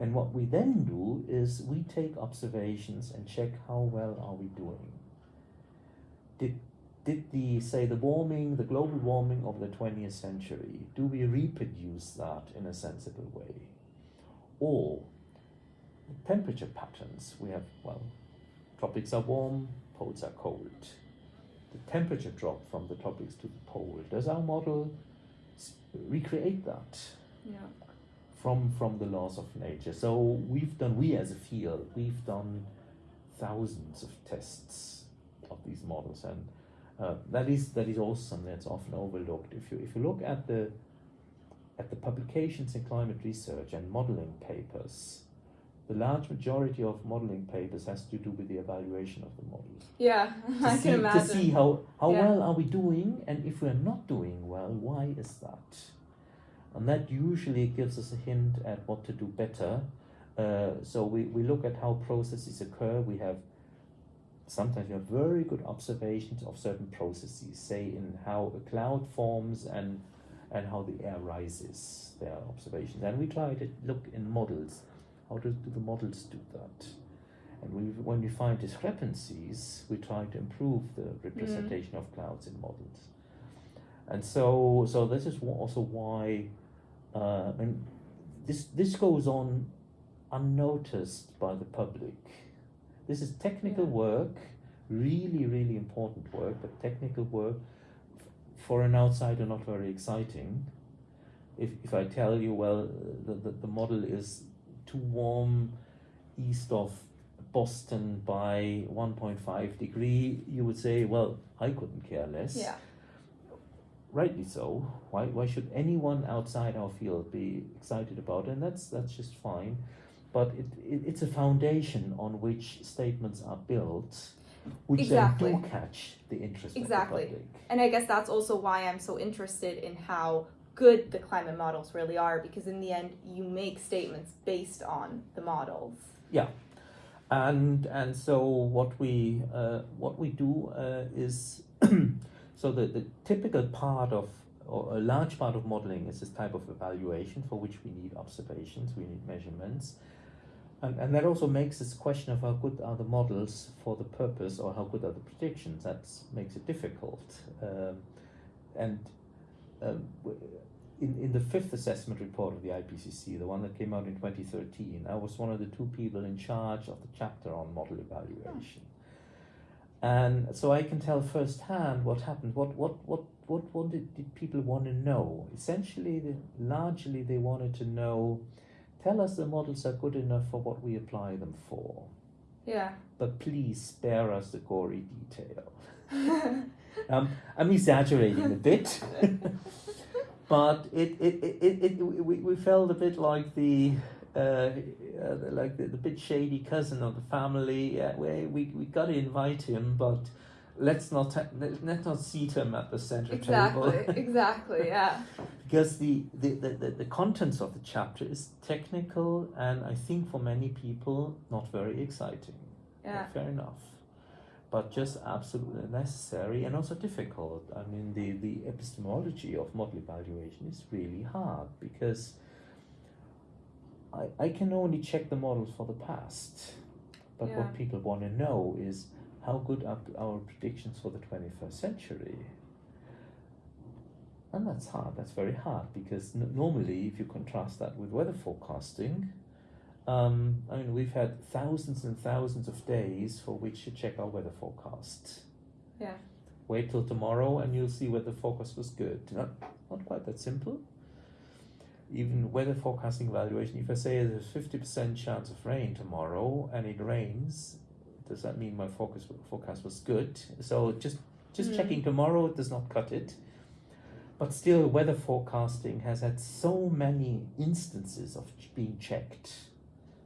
and what we then do is we take observations and check how well are we doing did did the say the warming, the global warming of the 20th century, do we reproduce that in a sensible way? Or the temperature patterns, we have, well, tropics are warm, poles are cold. The temperature drop from the tropics to the pole, does our model recreate that? Yeah. From, from the laws of nature. So we've done, we as a field, we've done thousands of tests of these models. And uh, that is that is also something that's often overlooked. If you if you look at the at the publications in climate research and modeling papers the large majority of modeling papers has to do with the evaluation of the models. Yeah i see, can imagine. to see how how yeah. well are we doing and if we're not doing well why is that? And that usually gives us a hint at what to do better. Uh, so we, we look at how processes occur. We have sometimes you have very good observations of certain processes, say in how a cloud forms and and how the air rises. There are observations, and we try to look in models. How do, do the models do that? And we, when we find discrepancies, we try to improve the representation mm. of clouds in models. And so, so this is also why, uh, and this this goes on unnoticed by the public this is technical yeah. work, really, really important work, but technical work for an outsider not very exciting. If, if I tell you, well, the, the, the model is too warm east of Boston by 1.5 degree, you would say, well, I couldn't care less. Yeah. Rightly so. Why, why should anyone outside our field be excited about it? And that's, that's just fine but it, it, it's a foundation on which statements are built which exactly. then do catch the interest exactly. of the public. And I guess that's also why I'm so interested in how good the climate models really are, because in the end, you make statements based on the models. Yeah, and and so what we uh, what we do uh, is so the the typical part of or a large part of modeling is this type of evaluation for which we need observations, we need measurements. And, and that also makes this question of how good are the models for the purpose or how good are the predictions, that makes it difficult. Um, and um, in, in the fifth assessment report of the IPCC, the one that came out in 2013, I was one of the two people in charge of the chapter on model evaluation. And so I can tell firsthand what happened, what, what, what, what, what did, did people want to know? Essentially, largely they wanted to know Tell us the models are good enough for what we apply them for. Yeah. But please spare us the gory detail. um, I'm exaggerating a bit, but it, it, it, it, it, we, we felt a bit like the uh, uh, like the, the bit shady cousin of the family. Uh, we, we, we got to invite him, but let's not let's not seat him at the center exactly, table. exactly, yeah. because the, the, the, the contents of the chapter is technical and I think for many people not very exciting. Yeah. Fair enough. But just absolutely necessary and also difficult. I mean, the, the epistemology of model evaluation is really hard because I, I can only check the models for the past. But Yeah. what people want to know is how good are our predictions for the 21st century? And that's hard, that's very hard because normally, if you contrast that with weather forecasting, um, I mean, we've had thousands and thousands of days for which to check our weather forecast. Yeah. Wait till tomorrow and you'll see whether the forecast was good. Not, not quite that simple. Even weather forecasting evaluation, if I say there's a 50% chance of rain tomorrow and it rains, does that mean my forecast, forecast was good? So just, just Mm. checking tomorrow does not cut it. But still, weather forecasting has had so many instances of being checked.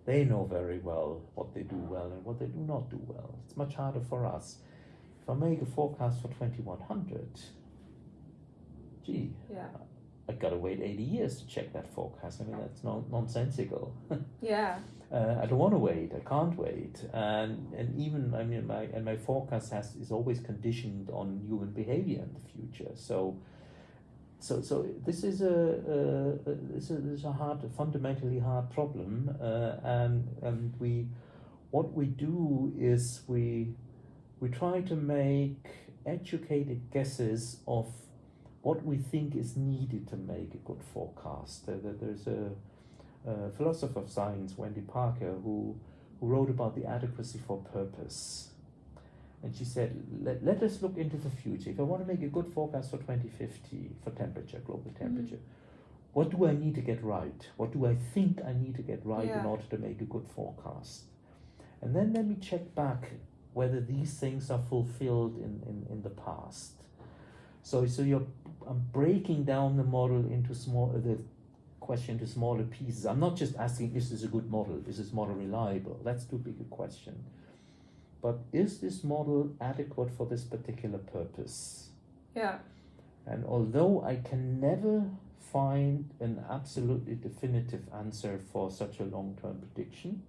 They know very well what they do well and what they do not do well. It's much harder for us. If I make a forecast for 2100, gee, Yeah. I gotta wait 80 years to check that forecast. I mean, that's non- nonsensical. Yeah. Uh, I don't want to wait. I can't wait. And and even I mean my and my forecast has is always conditioned on human behavior in the future. So. So, so this is a, a this is this is a hard, a fundamentally hard problem, uh, and and we, what we do is we, we try to make educated guesses of what we think is needed to make a good forecast. There, there- there's a, a philosopher of science, Wendy Parker, who, who wrote about the adequacy for purpose. And she said, let, let us look into the future. If I want to make a good forecast for 2050 for temperature, global temperature, what do I need to get right? What do I think I need to get right in order to make a good forecast? And then let me check back whether these things are fulfilled in, in, in the past. So, so you're I'm breaking down the model into small uh, the question to smaller pieces. I'm not just asking is this a good model? Is this model reliable? That's too big a question. But is this model adequate for this particular purpose? Yeah. And although I can never find an absolutely definitive answer for such a long term prediction,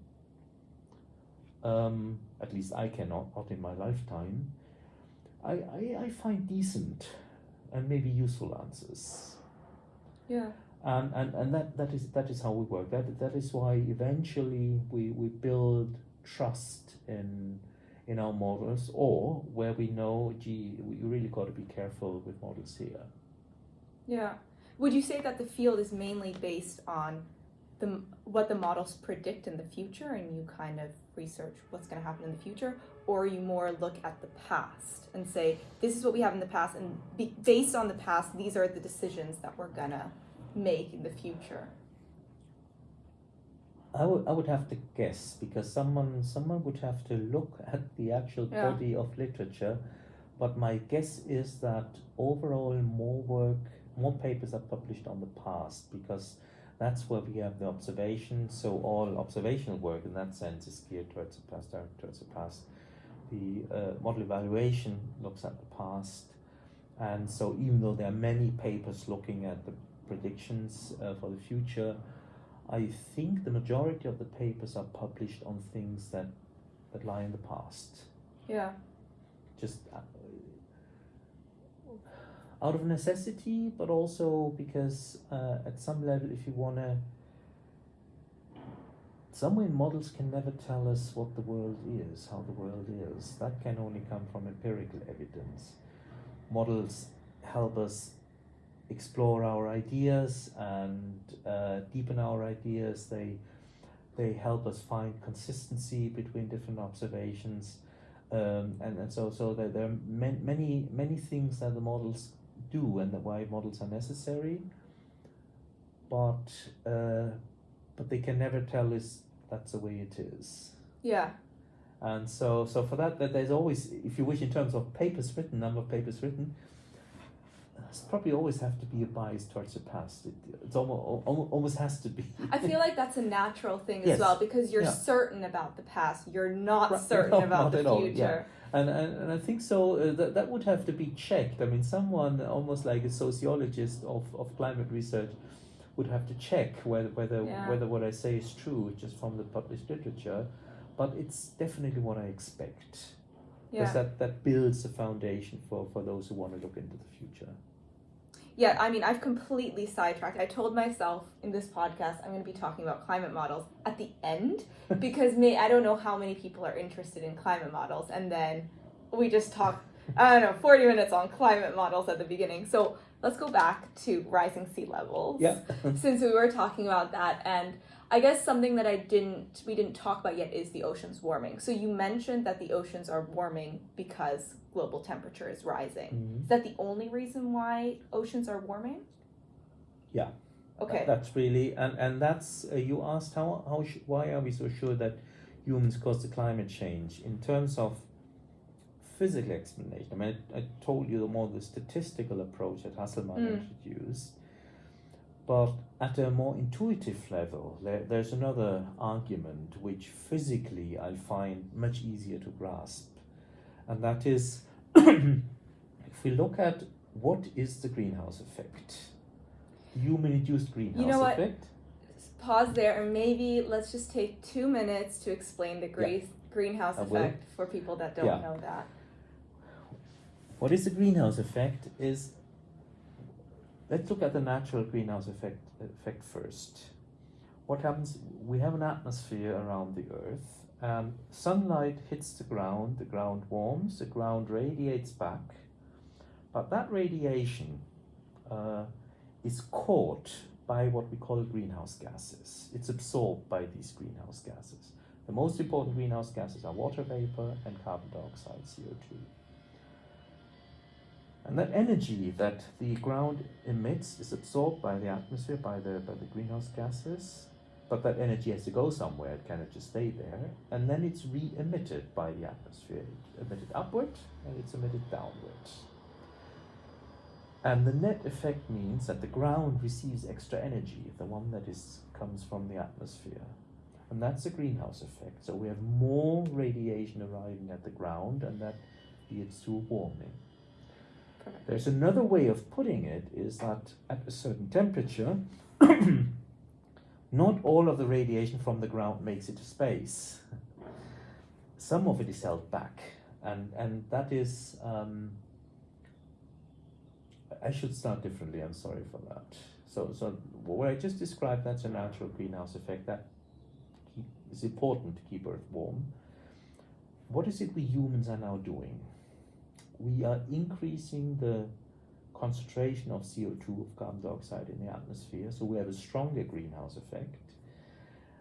um, at least I cannot, not in my lifetime, I, I, I find decent and maybe useful answers. Yeah. And, and, and that, that is that is how we work. That that is why eventually we, we build trust in in our models or where we know gee we really got to be careful with models here. Yeah. Would you say that the field is mainly based on the what the models predict in the future, and you kind of research what's going to happen in the future, or you more look at the past and say this is what we have in the past, and be, based on the past, these are the decisions that we're gonna make in the future. I would I would have to guess because someone someone would have to look at the actual Yeah. body of literature, but my guess is that overall more work, more papers are published on the past because that's where we have the observation. So all observational work in that sense is geared towards the past, towards the past. The uh, model evaluation looks at the past, and so even though there are many papers looking at the predictions uh, for the future, I think the majority of the papers are published on things that, that lie in the past. Yeah. Just uh, out of necessity, but also because uh, at some level, if you want to, somewhere models can never tell us what the world is, how the world is. That can only come from empirical evidence. Models help us explore our ideas and uh, deepen our ideas. They they help us find consistency between different observations, um, and and so so there, there are man, many many things that the models do and that why models are necessary. But uh, but they can never tell us that's the way it is. Yeah. And so, so for that, that there's always, if you wish, in terms of papers written, number of papers written, probably always have to be a bias towards the past. It it's almost, almost has to be. I feel like that's a natural thing Yes. as well because you're Yeah. certain about the past. You're not Right. certain No, about not the at all, future. And, and, and I think so uh, that, that would have to be checked. I mean, someone almost like a sociologist of, of climate research would have to check whether whether Yeah. whether what I say is true just from the published literature. But it's definitely what I expect because Yeah. that, that builds a foundation for, for those who want to look into the future. Yeah, I mean, I've completely sidetracked. I told myself in this podcast I'm going to be talking about climate models at the end because may I don't know how many people are interested in climate models, and then we just talk. I don't know, 40 minutes on climate models at the beginning. So let's go back to rising sea levels. Yeah. Since we were talking about that, and I guess something that I didn't we didn't talk about yet is the oceans warming. So you mentioned that the oceans are warming because global temperature is rising. Mhm. Is that the only reason why oceans are warming? Yeah. Okay. That- That's really and and that's uh, you asked how how sh- why are we so sure that humans cause the climate change in terms of physical explanation. I mean, I, I told you the more the statistical approach that Hasselmann Mm. introduced, but at a more intuitive level, there, there's another argument which physically I find much easier to grasp, and that is if we look at what is the greenhouse effect, the human-induced greenhouse know what? effect. Pause there and maybe let's just take two minutes to explain the gre- greenhouse I will. effect for people that don't Yeah. know that. What is the greenhouse effect? Is let's look at the natural greenhouse effect effect first. What happens? We have an atmosphere around the Earth, and sunlight hits the ground. The ground warms. The ground radiates back, but that radiation uh, is caught by what we call greenhouse gases. It's absorbed by these greenhouse gases. The most important greenhouse gases are water vapor and carbon dioxide, CO two. And that energy that the ground emits is absorbed by the atmosphere, by the, by the greenhouse gases, but that energy has to go somewhere, it cannot just stay there, and then it's re emitted by the atmosphere. It's emitted upward and it's emitted downward. And the net effect means that the ground receives extra energy, the one that is comes from the atmosphere. And that's a greenhouse effect. So we have more radiation arriving at the ground, and that leads to warming. There's another way of putting it is that at a certain temperature, not all of the radiation from the ground makes it to space. Some of it is held back, and and that is. Um, I should start differently. I'm sorry for that. So so what I just described that's a natural greenhouse effect that is important to keep Earth warm. What is it we humans are now doing? We are increasing the concentration of CO2 of carbon dioxide in the atmosphere, so we have a stronger greenhouse effect.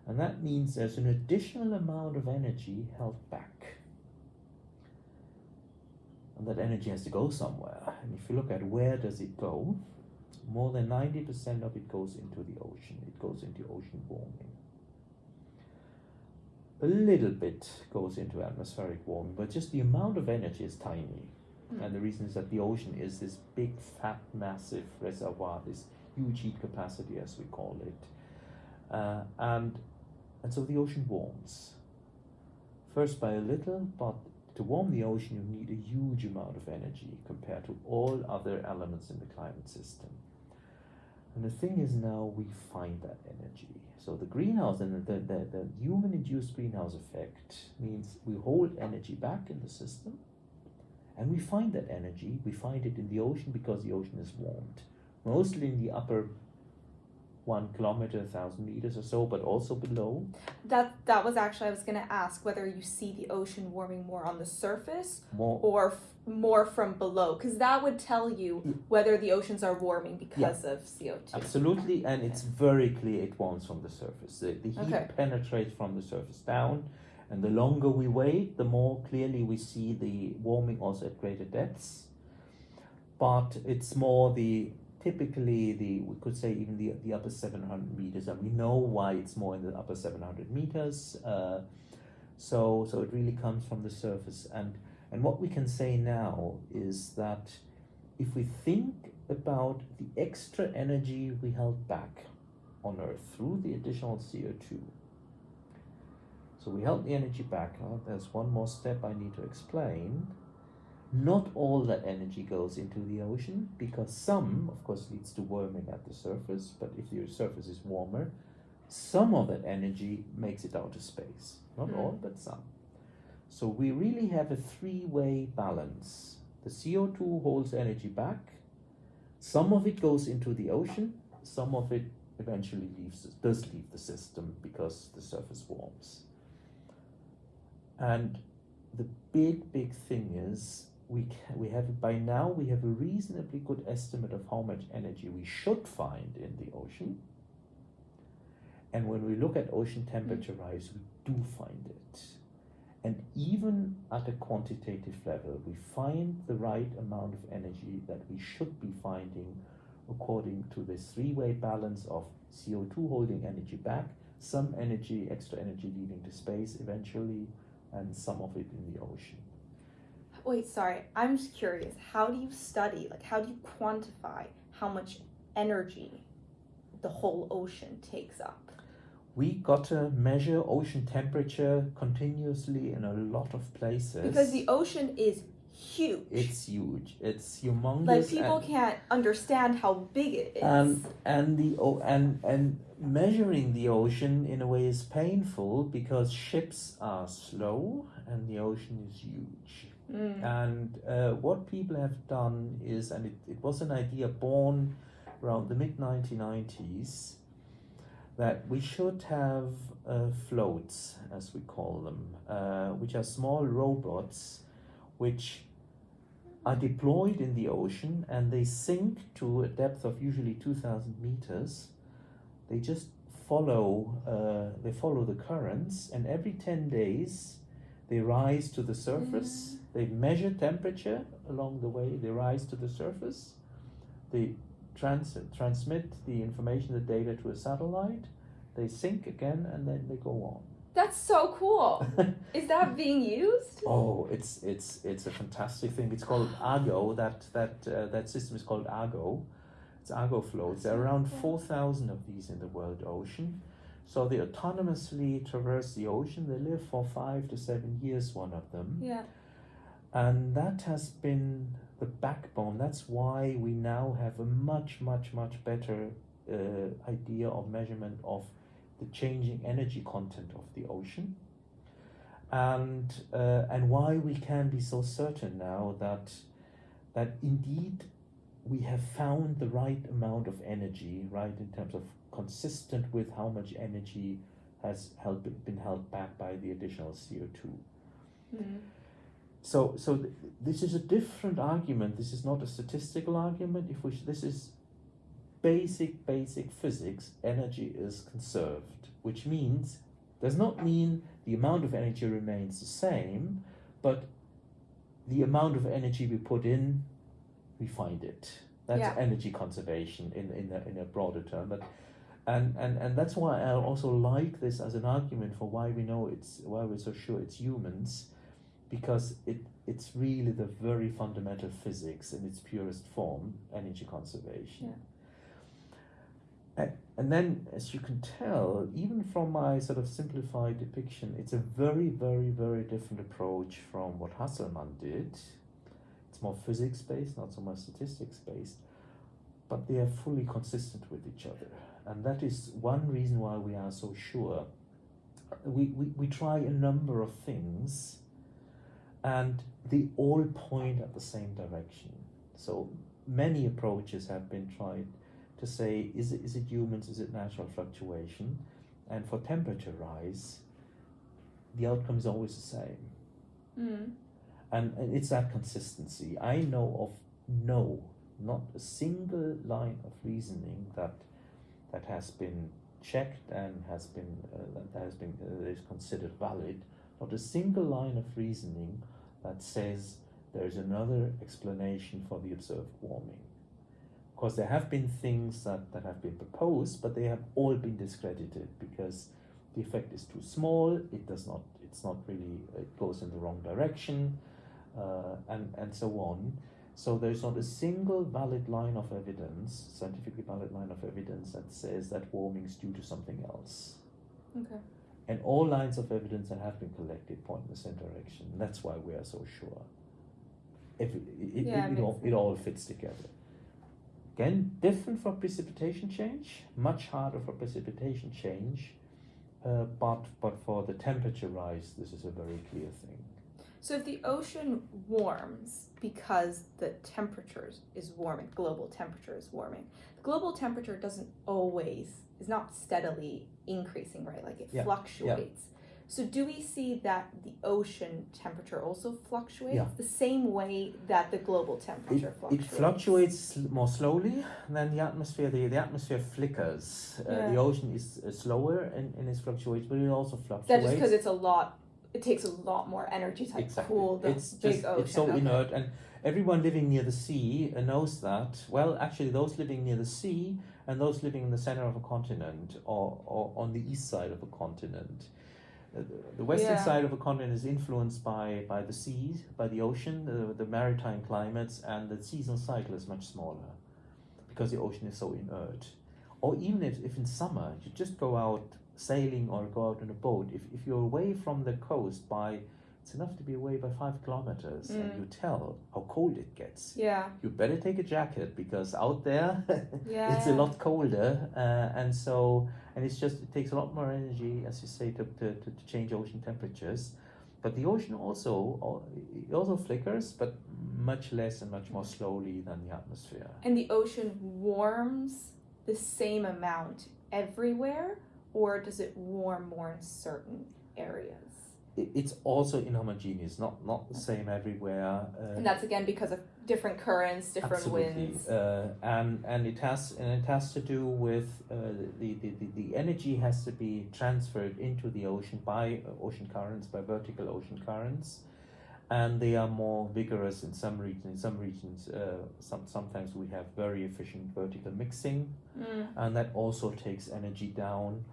And that means there's an additional amount of energy held back. And that energy has to go somewhere. And if you look at where does it go, more than 90% of it goes into the ocean. It goes into ocean warming. A little bit goes into atmospheric warming, but just the amount of energy is tiny. And the reason is that the ocean is this big, fat, massive reservoir, this huge heat capacity, as we call it. Uh, and, and so the ocean warms. First by a little, but to warm the ocean, you need a huge amount of energy compared to all other elements in the climate system. And the thing is now we find that energy. So the greenhouse and the, the, the human induced greenhouse effect means we hold energy back in the system and we find that energy, we find it in the ocean because the ocean is warmed. Mostly in the upper one kilometer, a thousand meters or so, but also below. That that was actually I was going to ask whether you see the ocean warming more on the surface More or f- more from below because that would tell you mm. whether the oceans are warming because of CO2. Absolutely, and it's very clear it warms from the surface. The, the heat Okay. penetrates from the surface down, and the longer we wait, the more clearly we see the warming also at greater depths. But it's more the typically the we could say even the the upper seven hundred meters, and we know why it's more in the upper seven hundred meters. Uh, So, so it really comes from the surface. And, and what we can say now is that if we think about the extra energy we held back on Earth through the additional CO2, so we held the energy back. Oh, there's one more step I need to explain. Not all that energy goes into the ocean because some, of course, leads to warming at the surface. But if the surface is warmer, some of that energy makes it out to space. Not mm. all, but some. So we really have a three-way balance. The CO2 holds energy back. Some of it goes into the ocean. Some of it eventually leaves does leave the system because the surface warms. And the big, big thing is we can, we have by now we have a reasonably good estimate of how much energy we should find in the ocean. And when we look at ocean temperature mm. rise, we do find it. And even at a quantitative level, we find the right amount of energy that we should be finding according to this three-way balance of CO2 holding energy back, some energy, extra energy leaving to space eventually, and some of it in the ocean. Wait, sorry, I'm just curious. How do you study, like, how do you quantify how much energy the whole ocean takes up? We got to measure ocean temperature continuously in a lot of places. Because the ocean is huge. It's huge. It's humongous. Like people can't understand how big it is. And and the oh and and measuring the ocean in a way is painful because ships are slow and the ocean is huge. Mm. And uh, what people have done is, and it, it was an idea born around the mid 1990s, that we should have uh, floats, as we call them, uh, which are small robots which are deployed in the ocean and they sink to a depth of usually 2000 meters they just follow uh, they follow the currents and every 10 days they rise to the surface mm. they measure temperature along the way they rise to the surface they trans transmit the information the data to a satellite they sink again and then they go on that's so cool. Is that being used? Oh, it's it's it's a fantastic thing. It's called Argo. That that uh, that system is called Argo. It's Argo floats. There are around four thousand of these in the world ocean. So they autonomously traverse the ocean. They live for five to seven years. One of them. Yeah. And that has been the backbone. That's why we now have a much much much better uh, idea of measurement of the changing energy content of the ocean and uh, and why we can be so certain now that that indeed we have found the right amount of energy right in terms of consistent with how much energy has held, been held back by the additional CO2 mm. so so th this is a different argument. This is not a statistical argument. If we this is basic, basic physics, energy is conserved, which means, does not mean the amount of energy remains the same, but the amount of energy we put in, we find it. That's yeah. energy conservation in, in, a, in a broader term. But and, and and that's why I also like this as an argument for why we know it's why we're so sure it's humans, because it it's really the very fundamental physics in its purest form, energy conservation. Yeah. And then, as you can tell, even from my sort of simplified depiction, it's a very, very, very different approach from what Hasselmann did. More physics-based, not so much statistics-based, but they are fully consistent with each other. And that is one reason why we are so sure. We, we, we try a number of things, and they all point at the same direction. So many approaches have been tried to say, is it, is it humans, is it natural fluctuation? And for temperature rise, the outcome is always the same. Mm. And, it's that consistency. I know of no, not a single line of reasoning that that has been checked and has been uh, that has been uh, is considered valid. Not a single line of reasoning that says there is another explanation for the observed warming Of course, there have been things that, that have been proposed, but they have all been discredited because the effect is too small. It does not. It's not really. It goes in the wrong direction, uh, and and so on. So there's not a single valid line of evidence, scientifically valid line of evidence that says that warming is due to something else. Okay. And all lines of evidence that have been collected point in the same direction. That's why we are so sure. If it, it, Yeah, it, it, all, it all fits together. Again, different for precipitation change, much harder for precipitation change, uh, but but for the temperature rise, this is a very clear thing. So if the ocean warms because the temperature is warming, global temperature is warming, the global temperature doesn't always is not steadily increasing, right? Like it Yeah, fluctuates. So do we see that the ocean temperature also fluctuates Yeah. the same way that the global It, temperature it fluctuates? fluctuates more slowly than the atmosphere. The, the atmosphere flickers. Uh, the ocean is uh, slower in, in its fluctuations, but it also fluctuates. that just because it's a lot? It takes a lot more energy to exactly. cool the it's big just ocean. it's so okay. inert, and everyone living near the sea knows that. Well, actually, those living near the sea and those living in the center of a continent or, or on the east side of a continent. uh, the- The western Yeah. side of a continent is influenced by, by the seas, by the ocean, the, the maritime climates, and the seasonal cycle is much smaller because the ocean is so inert. Or even if, if in summer you just go out sailing or go out on a boat, if, if you're away from the coast by, it's enough to be away by five kilometers and Mm. you tell how cold it gets. Yeah. You better take a jacket because out there Yeah. it's a lot colder uh, and so and it's just it takes a lot more energy as you say to, to, to, to change ocean temperatures but the ocean also it also flickers but much less and much more slowly than the atmosphere And the ocean warms the same amount everywhere, or does it warm more in certain areas? it's also inhomogeneous not not the same everywhere uh, And that's again because of different currents, different Absolutely, winds. uh, and and it has and it has to do with uh, the, the, the, the energy has to be transferred into the ocean by ocean currents, by vertical ocean currents, and they are more vigorous in some regions. In some regions, uh, some sometimes we have very efficient vertical mixing, Mm. and that also takes energy down.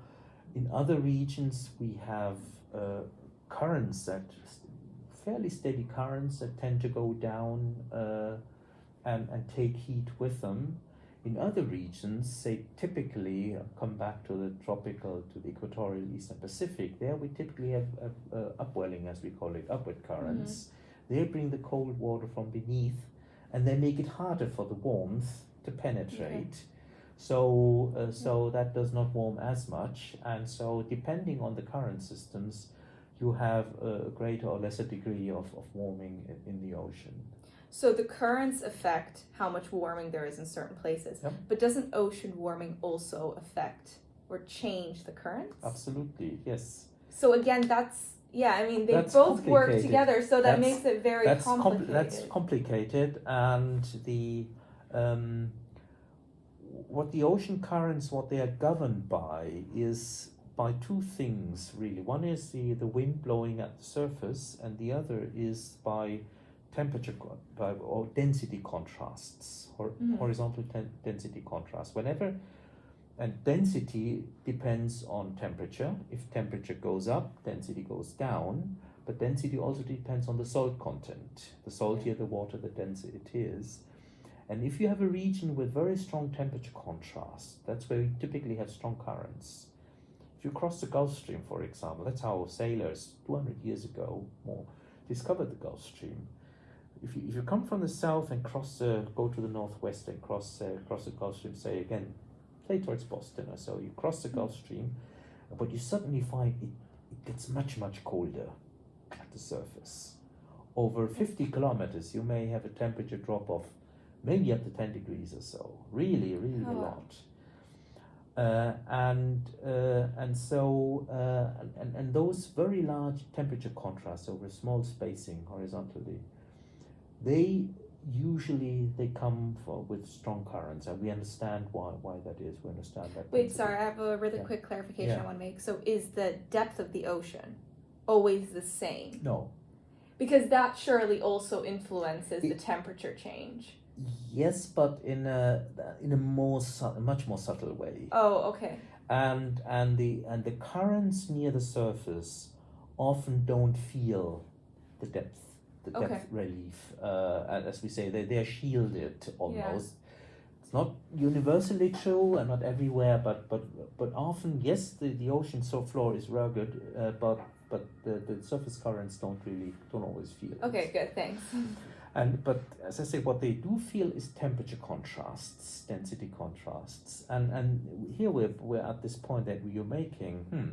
In other regions, we have uh, currents that fairly steady currents that tend to go down uh, and and take heat with them. In other regions, say typically come back to the tropical to the equatorial eastern Pacific. There we typically have uh, uh, upwelling, as we call it, upward currents. They bring the cold water from beneath, and they make it harder for the warmth to penetrate. So, uh, so that does not warm as much, and so depending on the current systems, you have a greater or lesser degree of, of warming in, the ocean. So the currents affect how much warming there is in certain places. Yep. But doesn't ocean warming also affect or change the currents? Absolutely, yes. So again, that's yeah. I mean, they That's both work together, so that That's- makes it very That's complicated. compl- that's complicated, and the um, what the ocean currents, what they are governed by, is by two things really. One is the the wind blowing at the surface, and the other is by temperature by, or density contrasts or Mhm. horizontal ten- density contrast. Whenever and density depends on temperature. If temperature goes up, density goes down. But density also depends on the salt content. The saltier the water, the denser it is. And if you have a region with very strong temperature contrast, that's where you typically have strong currents. If you cross the Gulf Stream, for example, that's how sailors 200 years ago more discovered the Gulf Stream. If you, if you come from the south and cross the, go to the northwest and cross uh, cross the Gulf Stream, say again, say towards Boston or so, you cross the Gulf Stream, but you suddenly find it, it gets much much colder at the surface. Over 50 kilometers, you may have a temperature drop of maybe up to 10 degrees or so. Really, really a Oh. lot. Uh, and uh, and so uh, and, and, those very large temperature contrasts over small spacing horizontally, they usually they come for, with strong currents, and we understand why why that is. We understand that. Wait, sorry, I have a really Yeah. quick clarification Yeah. I want to make. So is the depth of the ocean always the same? No, Because that surely also influences the temperature change. Yes, but in a in a more su- much more subtle way. Oh, okay. And and the and the currents near the surface often don't feel the depth, the Okay. depth relief. Uh, and as we say, they they are shielded almost. Yeah. It's not universally true and not everywhere, but but but often yes, the, the ocean so floor is rugged, uh, but but the, the surface currents don't really don't always feel. it. Okay, good. Thanks. And but as I say, what they do feel is temperature contrasts, density contrasts, and and here we're we're at this point that you're making. Hmm.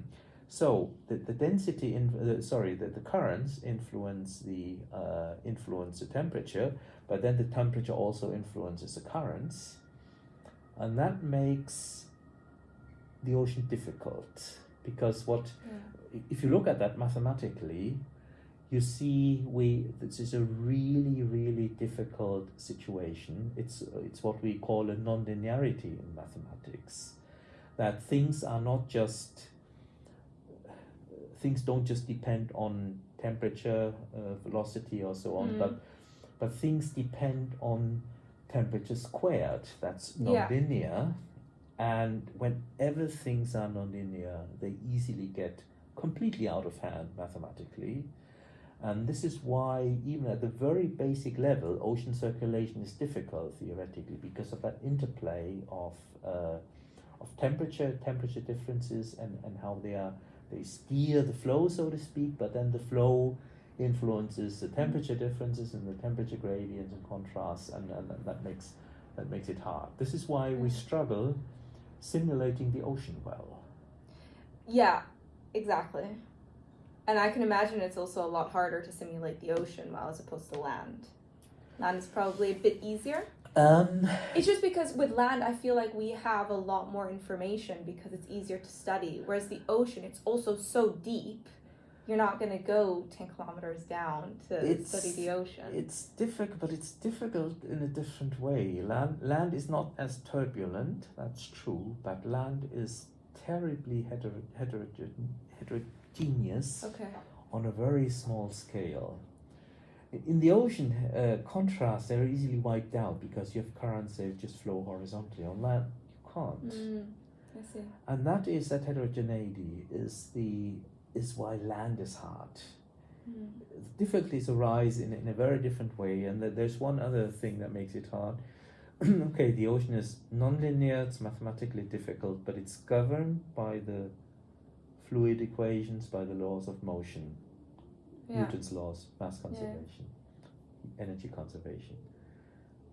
So the, the density in uh, sorry the, the currents influence the uh, influence the temperature, but then the temperature also influences the currents, and that makes the ocean difficult because what Yeah. if you look at that mathematically, you see we this is a really really difficult situation. It's it's what we call a nonlinearity in mathematics, that things are not just things don't just depend on temperature, uh, velocity, or so on, Mm. but but things depend on temperature squared. That's Yeah. nonlinear. And whenever things are nonlinear, they easily get completely out of hand mathematically. And this is why, even at the very basic level, ocean circulation is difficult theoretically because of that interplay of, uh, of temperature, temperature differences, and, and how they are they steer the flow, so to speak. But then the flow influences the temperature differences and the temperature gradients and contrasts, and, and, that makes that makes it hard. This is why we Mm. struggle simulating the ocean well. Yeah, exactly. And I can imagine it's also a lot harder to simulate the ocean well as opposed to land. Land is probably a bit easier. Um, It's just because with land, I feel like we have a lot more information because it's easier to study. Whereas the ocean, it's also so deep, you're not going to go 10 kilometers down to study the ocean. It's difficult, but it's difficult in a different way. Land, land is not as turbulent, that's true, but land is terribly heter- heterogen- heterogeneous okay. on a very small scale. In the ocean, uh, contrasts they're easily wiped out because you have currents that just flow horizontally. On land, you can't. Mm, I see. And that is that heterogeneity is the is why land is hard Mm. difficulties arise in, in a very different way and that there's one other thing that makes it hard okay the ocean is nonlinear it's mathematically difficult but it's governed by the fluid equations by the laws of motion Yeah. newton's laws mass conservation energy conservation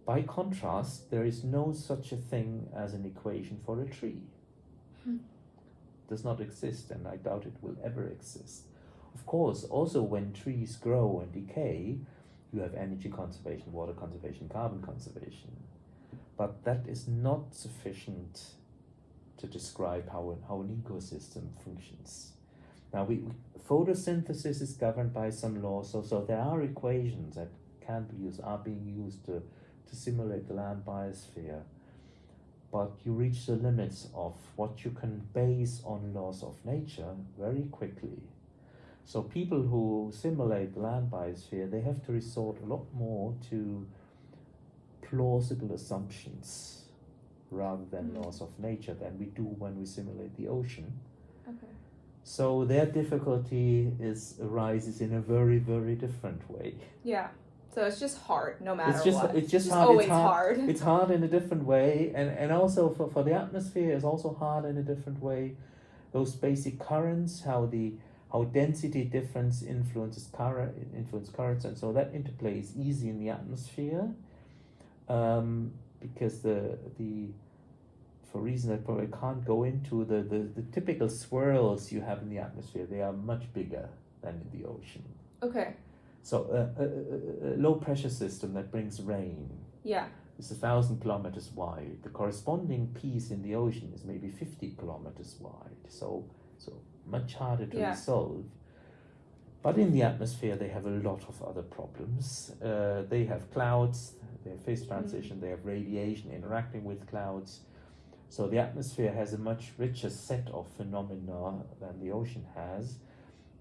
by contrast there is no such a thing as an equation for a tree Hmm. does not exist and i doubt it will ever exist of course, also when trees grow and decay, you have energy conservation, water conservation, carbon conservation. But that is not sufficient to describe how how an ecosystem functions. Now, we, we, photosynthesis is governed by some laws, so, so there are equations that can be used, are being used to, to simulate the land biosphere. But you reach the limits of what you can base on laws of nature very quickly. So people who simulate the land biosphere, they have to resort a lot more to plausible assumptions rather than Mm. laws of nature than we do when we simulate the ocean. Okay. So their difficulty is arises in a very very different way. Yeah. So it's just hard no matter it's just what. it's just It's hard. always it's hard. hard. It's hard in a different way, and and also for for the atmosphere is also hard in a different way. Those basic currents, how the how density difference influences current influence currents, and so that interplay is easy in the atmosphere, um, because the the for reasons I probably can't go into the, the the typical swirls you have in the atmosphere they are much bigger than in the ocean. Okay. So a, a, a, low pressure system that brings rain Yeah. is a thousand kilometers wide. The corresponding piece in the ocean is maybe fifty kilometers wide. So so much harder to Yeah. resolve. But in the atmosphere, they have a lot of other problems. Uh, they have clouds, they have phase transition, they have radiation interacting with clouds. So the atmosphere has a much richer set of phenomena than the ocean has.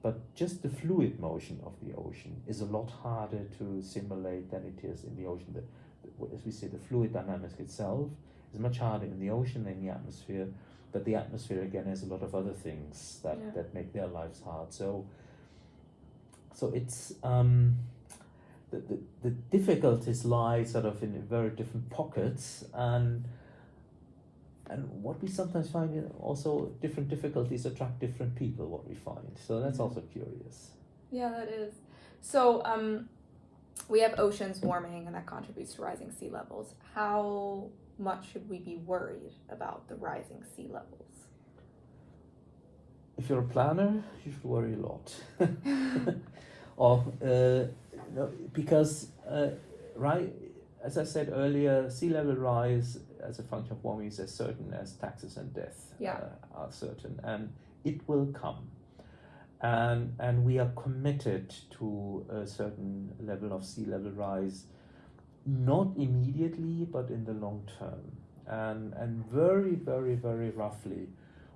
But just the fluid motion of the ocean is a lot harder to simulate than it is in the ocean. The, as we say, the fluid dynamics itself is much harder in the ocean than the atmosphere. But the atmosphere again has a lot of other things that, Yeah. that make their lives hard. So so it's um, the, the, the difficulties lie sort of in very different pockets and and what we sometimes find in also different difficulties attract different people what we find so that's Mhm. also curious Yeah, that is. So, um, we have oceans warming, and that contributes to rising sea levels. How much should we be worried about the rising sea levels? if you're a planner you should worry a lot or uh, no, because uh, right as i said earlier sea level rise as a function of warming is as certain as taxes and death Yeah. uh, are certain and it will come and and we are committed to a certain level of sea level rise not immediately but in the long term and and very very very roughly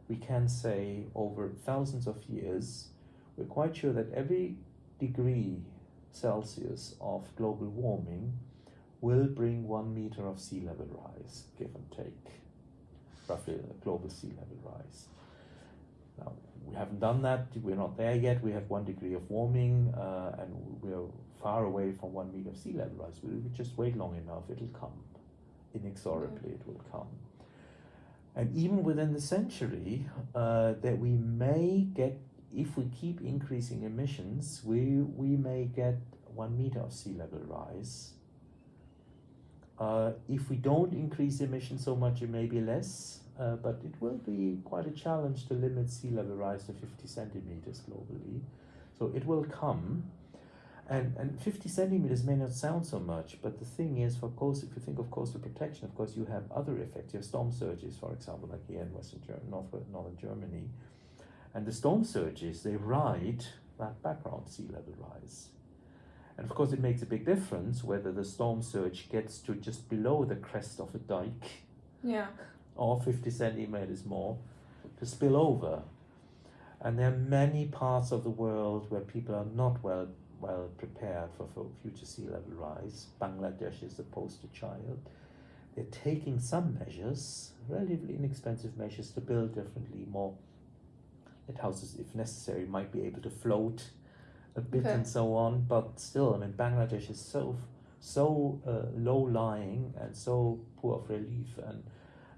we can say over thousands of years we're quite sure that every degree celsius of global warming will bring one meter of sea level rise give and take. Roughly a global sea level rise. Now we haven't done that. We're not there yet. We have one degree of warming uh, and we're far away from one meter of sea level rise. We, we just wait long enough. It'll come. Inexorably it will come. And even within the century uh, that we may get if we keep increasing emissions we we may get one meter of sea level rise uh, if we don't increase emissions so much it may be less uh, but it will be quite a challenge to limit sea level rise to 50 centimeters globally so it will come and, and 50 centimeters may not sound so much, but the thing is, for coast, if you think of coastal protection, of course, you have other effects. You have storm surges, for example, like here in Western Germany, North, northern Germany. And the storm surges, they ride that background sea level rise. And of course, it makes a big difference whether the storm surge gets to just below the crest of a dike Yeah. or 50 centimeters more to spill over. And there are many parts of the world where people are not well well prepared for, for future sea level rise. Bangladesh is the poster child. They're taking some measures, relatively inexpensive measures, to build differently, more that houses, if necessary, might be able to float a bit Okay. and so on. But still, I mean, Bangladesh is so so uh, low lying and so poor of relief, and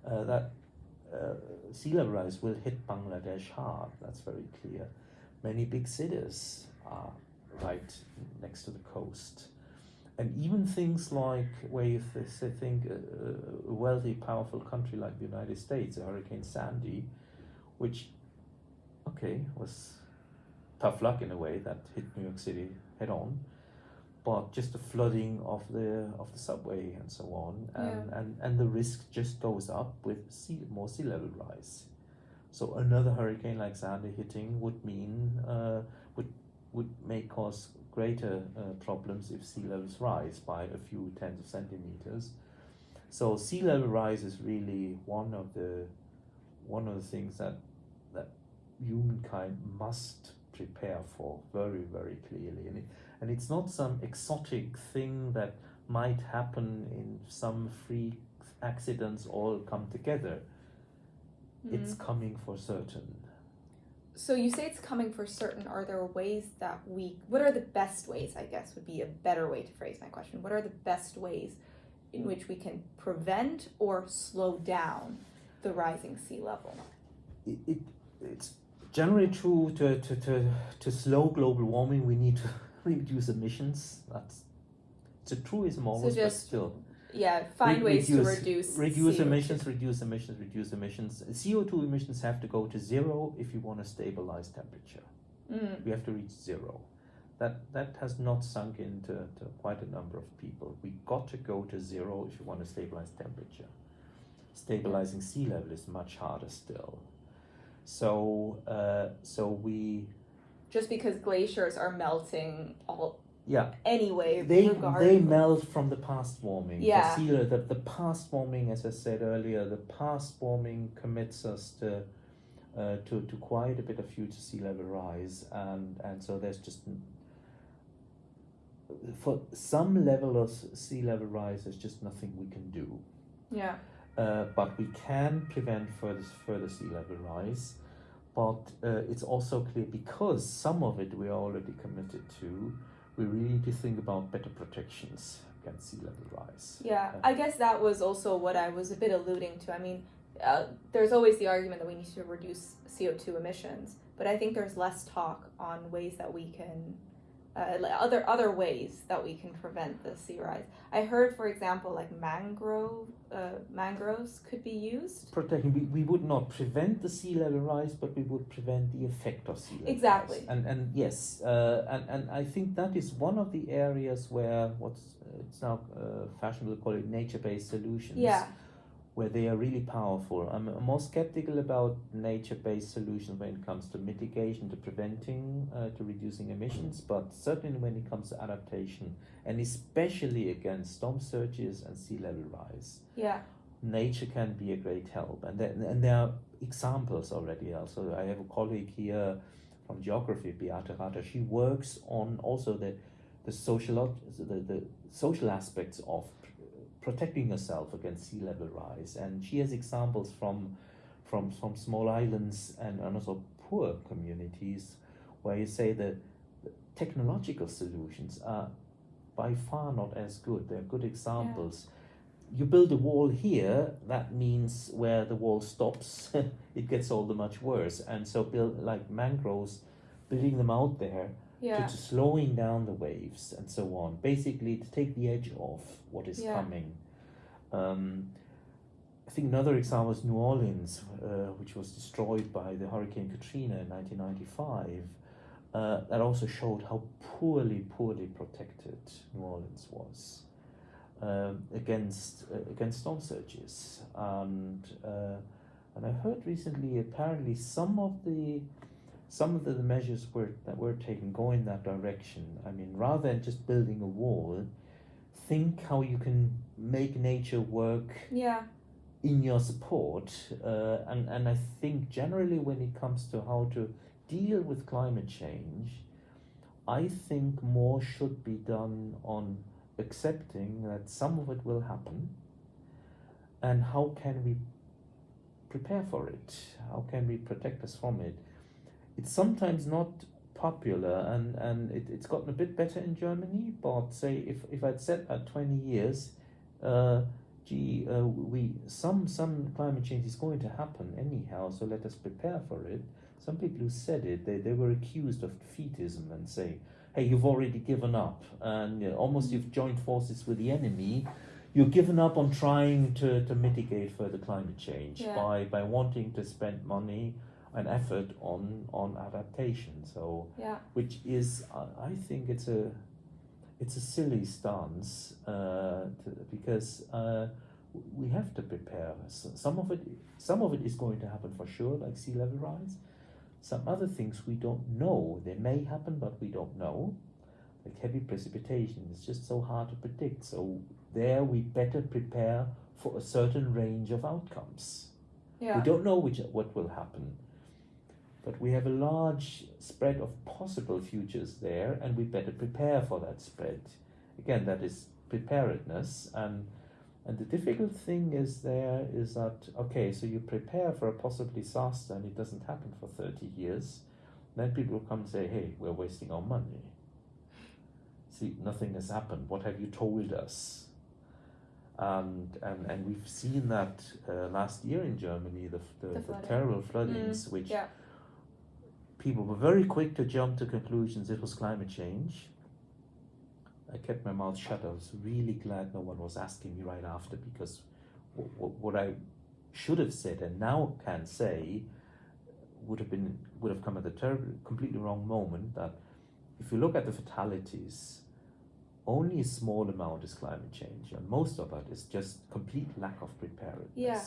uh, that uh, sea level rise will hit Bangladesh hard. That's very clear. Many big cities are right next to the coast. And even things like where you th- think a, a wealthy, powerful country like the United States, Hurricane Sandy, which, okay, was tough luck in a way that hit New York City head on, but just the flooding of the of the subway and so on, and and, and the risk just goes up with sea more sea level rise. So another hurricane like Sandy hitting would mean uh, would would may cause greater uh, problems if sea levels rise by a few tens of centimeters. So sea level rise is really one of the one of the things that that humankind must prepare for very very clearly, and it, and it's not some exotic thing that might happen in some freak accidents all come together. It's Mhm. coming for certain. So you say it's coming for certain. Are there ways that we? What are the best ways? I guess would be a better way to phrase my question. What are the best ways in which we can prevent or slow down the rising sea level? it, it it's generally true to, to, to, to slow global warming we need to reduce emissions. That's it's a truism almost but just still. Yeah, find Re- ways to reduce- reduce reduce CO2. emissions reduce emissions reduce emissions. Co2 emissions have to go to zero if you want to stabilize temperature. Mm, we have to reach zero. That that has not sunk into to quite a number of people. We got to go to zero if you want to stabilize temperature. Stabilizing sea level is much harder still so uh, so we just because glaciers are melting all yeah anyway. they they melt from the past warming Yeah. the, the, the past warming as i said earlier the past warming commits us to uh, to, to quite a bit of future sea level rise and and so there's just for some level of sea level rise, there's just nothing we can do. Yeah. Uh, but we can prevent further further sea level rise. But uh, it's also clear because some of it we are already committed to, we really need to think about better protections against sea level rise. Yeah, I guess that was also what I was a bit alluding to. I mean, uh, there's always the argument that we need to reduce CO2 emissions, but I think there's less talk on ways that we can uh, other other ways that we can prevent the sea rise. I heard, for example, like mangrove uh, mangroves could be used. Protecting, we, we would not prevent the sea level rise, but we would prevent the effect of sea level exactly. rise. And and yes, uh, and and I think that is one of the areas where what's uh, it's now uh, fashionable to call it nature-based solutions. Yeah where they are really powerful. I'm more skeptical about nature-based solutions when it comes to mitigation, to preventing, uh, to reducing emissions, but certainly when it comes to adaptation, and especially against storm surges and sea level rise. Yeah. Nature can be a great help, and there, and there are examples already. Also, I have a colleague here from geography, Beate Ratter. She works on also the the social the, the social aspects of protecting herself against sea level rise. And she has examples from, from, from small islands and, and also poor communities where you say that technological solutions are by far not as good. They're good examples. Yeah. You build a wall here, that means where the wall stops, it gets all the much worse. And so build like mangroves, building them out there yeah. to, to, slowing down the waves and so on. Basically, to take the edge off what is yeah. coming. Um, I think another example is New Orleans, uh, which was destroyed by the Hurricane Katrina in 1995. Uh, that also showed how poorly, poorly protected New Orleans was um, against uh, against storm surges. And uh, and I heard recently, apparently, some of the some of the measures were, that were taken go in that direction. I mean, rather than just building a wall, think how you can make nature work yeah. in your support. Uh, and, and I think generally when it comes to how to deal with climate change, I think more should be done on accepting that some of it will happen and how can we prepare for it? How can we protect us from it? It's sometimes not popular and, and it, it's gotten a bit better in Germany, but say if, if I'd said that 20 years, uh, gee, uh, we some some climate change is going to happen anyhow, so let us prepare for it. Some people who said it, they, they were accused of defeatism and say, hey, you've already given up and you know, almost you've joined forces with the enemy. You've given up on trying to, to mitigate further climate change yeah. by, by wanting to spend money an effort on on adaptation. So yeah, which is I think it's a it's a silly stance uh, to, because uh, we have to prepare. Some of it some of it is going to happen for sure, like sea level rise. Some other things we don't know. They may happen, but we don't know. Like heavy precipitation, it's just so hard to predict. So there we better prepare for a certain range of outcomes. Yeah. We don't know which what will happen but we have a large spread of possible futures there, and we better prepare for that spread. Again, that is preparedness, and and the difficult thing is there is that okay, so you prepare for a possible disaster, and it doesn't happen for thirty years. Then people come and say, "Hey, we're wasting our money. See, nothing has happened. What have you told us?" And, and, and we've seen that uh, last year in Germany, the, the, the, the terrible floodings, mm, which yeah people were very quick to jump to conclusions it was climate change. I kept my mouth shut. I was really glad no one was asking me right after because what I should have said and now can say would have been would have come at the terrible, completely wrong moment. That if you look at the fatalities, only a small amount is climate change, and most of it is just complete lack of preparedness. Yeah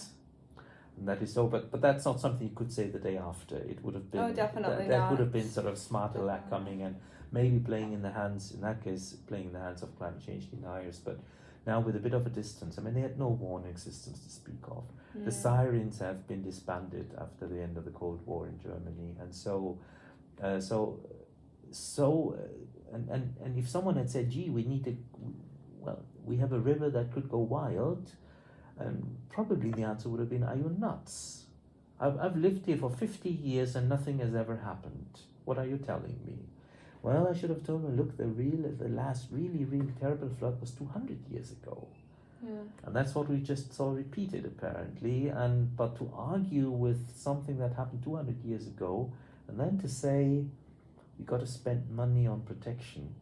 and that is so. But but that's not something you could say the day after. It would have been oh, definitely that, that would have been sort of smarter luck coming and maybe playing in the hands in that case playing in the hands of climate change deniers. But now with a bit of a distance, I mean they had no warning systems to speak of. Yeah. The sirens have been disbanded after the end of the Cold War in Germany, and so uh, so so. Uh, and, and, and if someone had said, gee, we need to, well, we have a river that could go wild, and probably the answer would have been, are you nuts? I've, I've lived here for 50 years and nothing has ever happened. What are you telling me? Well, I should have told them, look, the real, the last really, really terrible flood was 200 years ago. Yeah. And that's what we just saw repeated apparently. And but to argue with something that happened 200 years ago, and then to say we got to spend money on protection,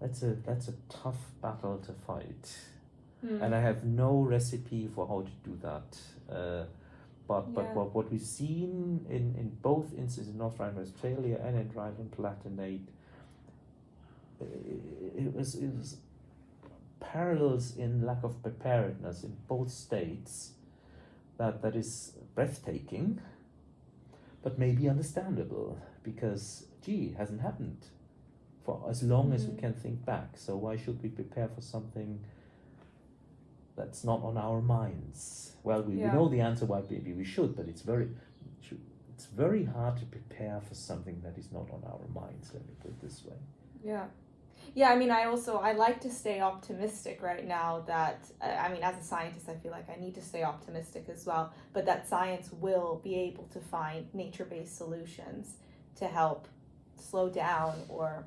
that's a that's a tough battle to fight. Mm. And I have no recipe for how to do that. Uh, but but what, what we've seen in, in both instances in North Rhine-Westphalia and in Rhine-Palatinate, uh, it was it was parallels in lack of preparedness in both states that that is breathtaking but maybe understandable because gee it hasn't happened for as long as we Mhm. can think back so why should we prepare for something that's not on our minds well we, Yeah. we know the answer why maybe we should but it's very it's very hard to prepare for something that is not on our minds let me put it this way Yeah. Yeah, I mean, I also I like to stay optimistic right now. That uh, I mean, as a scientist, I feel like I need to stay optimistic as well. But that science will be able to find nature-based solutions to help slow down or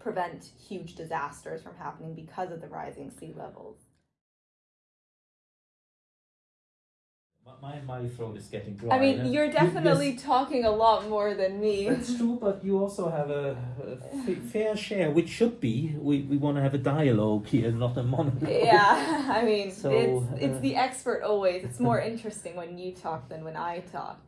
prevent huge disasters from happening because of the rising sea levels. My, my throat is getting dry I mean, you're you- definitely yes, talking a lot more than me. That's true, but you also have a, a f- fair share, which should be. We, we want to have a dialogue here, not a monologue. yeah, I mean, So, it's it's uh, the expert always. It's more interesting when you talk than when I talk.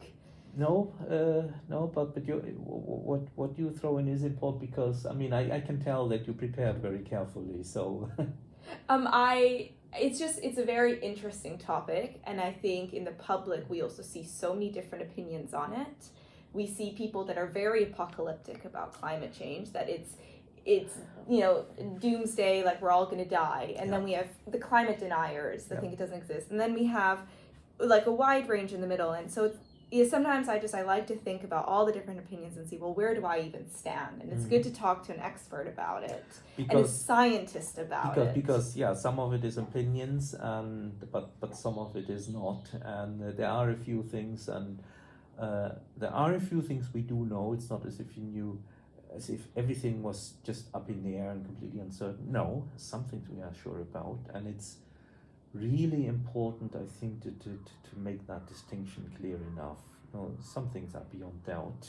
No, uh, no, but but you, what what you throw in is important because I mean I, I can tell that you prepared very carefully. So Um, I it's just it's a very interesting topic, and I think in the public we also see so many different opinions on it. We see people that are very apocalyptic about climate change, that it's it's you know doomsday, like we're all gonna die, and then we have the climate deniers that Yeah. think it doesn't exist, and then we have like a wide range in the middle, and so it's. Yeah, sometimes I just I like to think about all the different opinions and see well where do I even stand and it's Mm. good to talk to an expert about it and a scientist about because it because yeah, some of it is opinions, and but but some of it is not, and uh, there are a few things, and uh, there are a few things we do know. It's not as if you knew, as if everything was just up in the air and completely uncertain. No, some things we are sure about, and it's really important, I think, to to to, make that distinction clear enough. You know, some things are beyond doubt.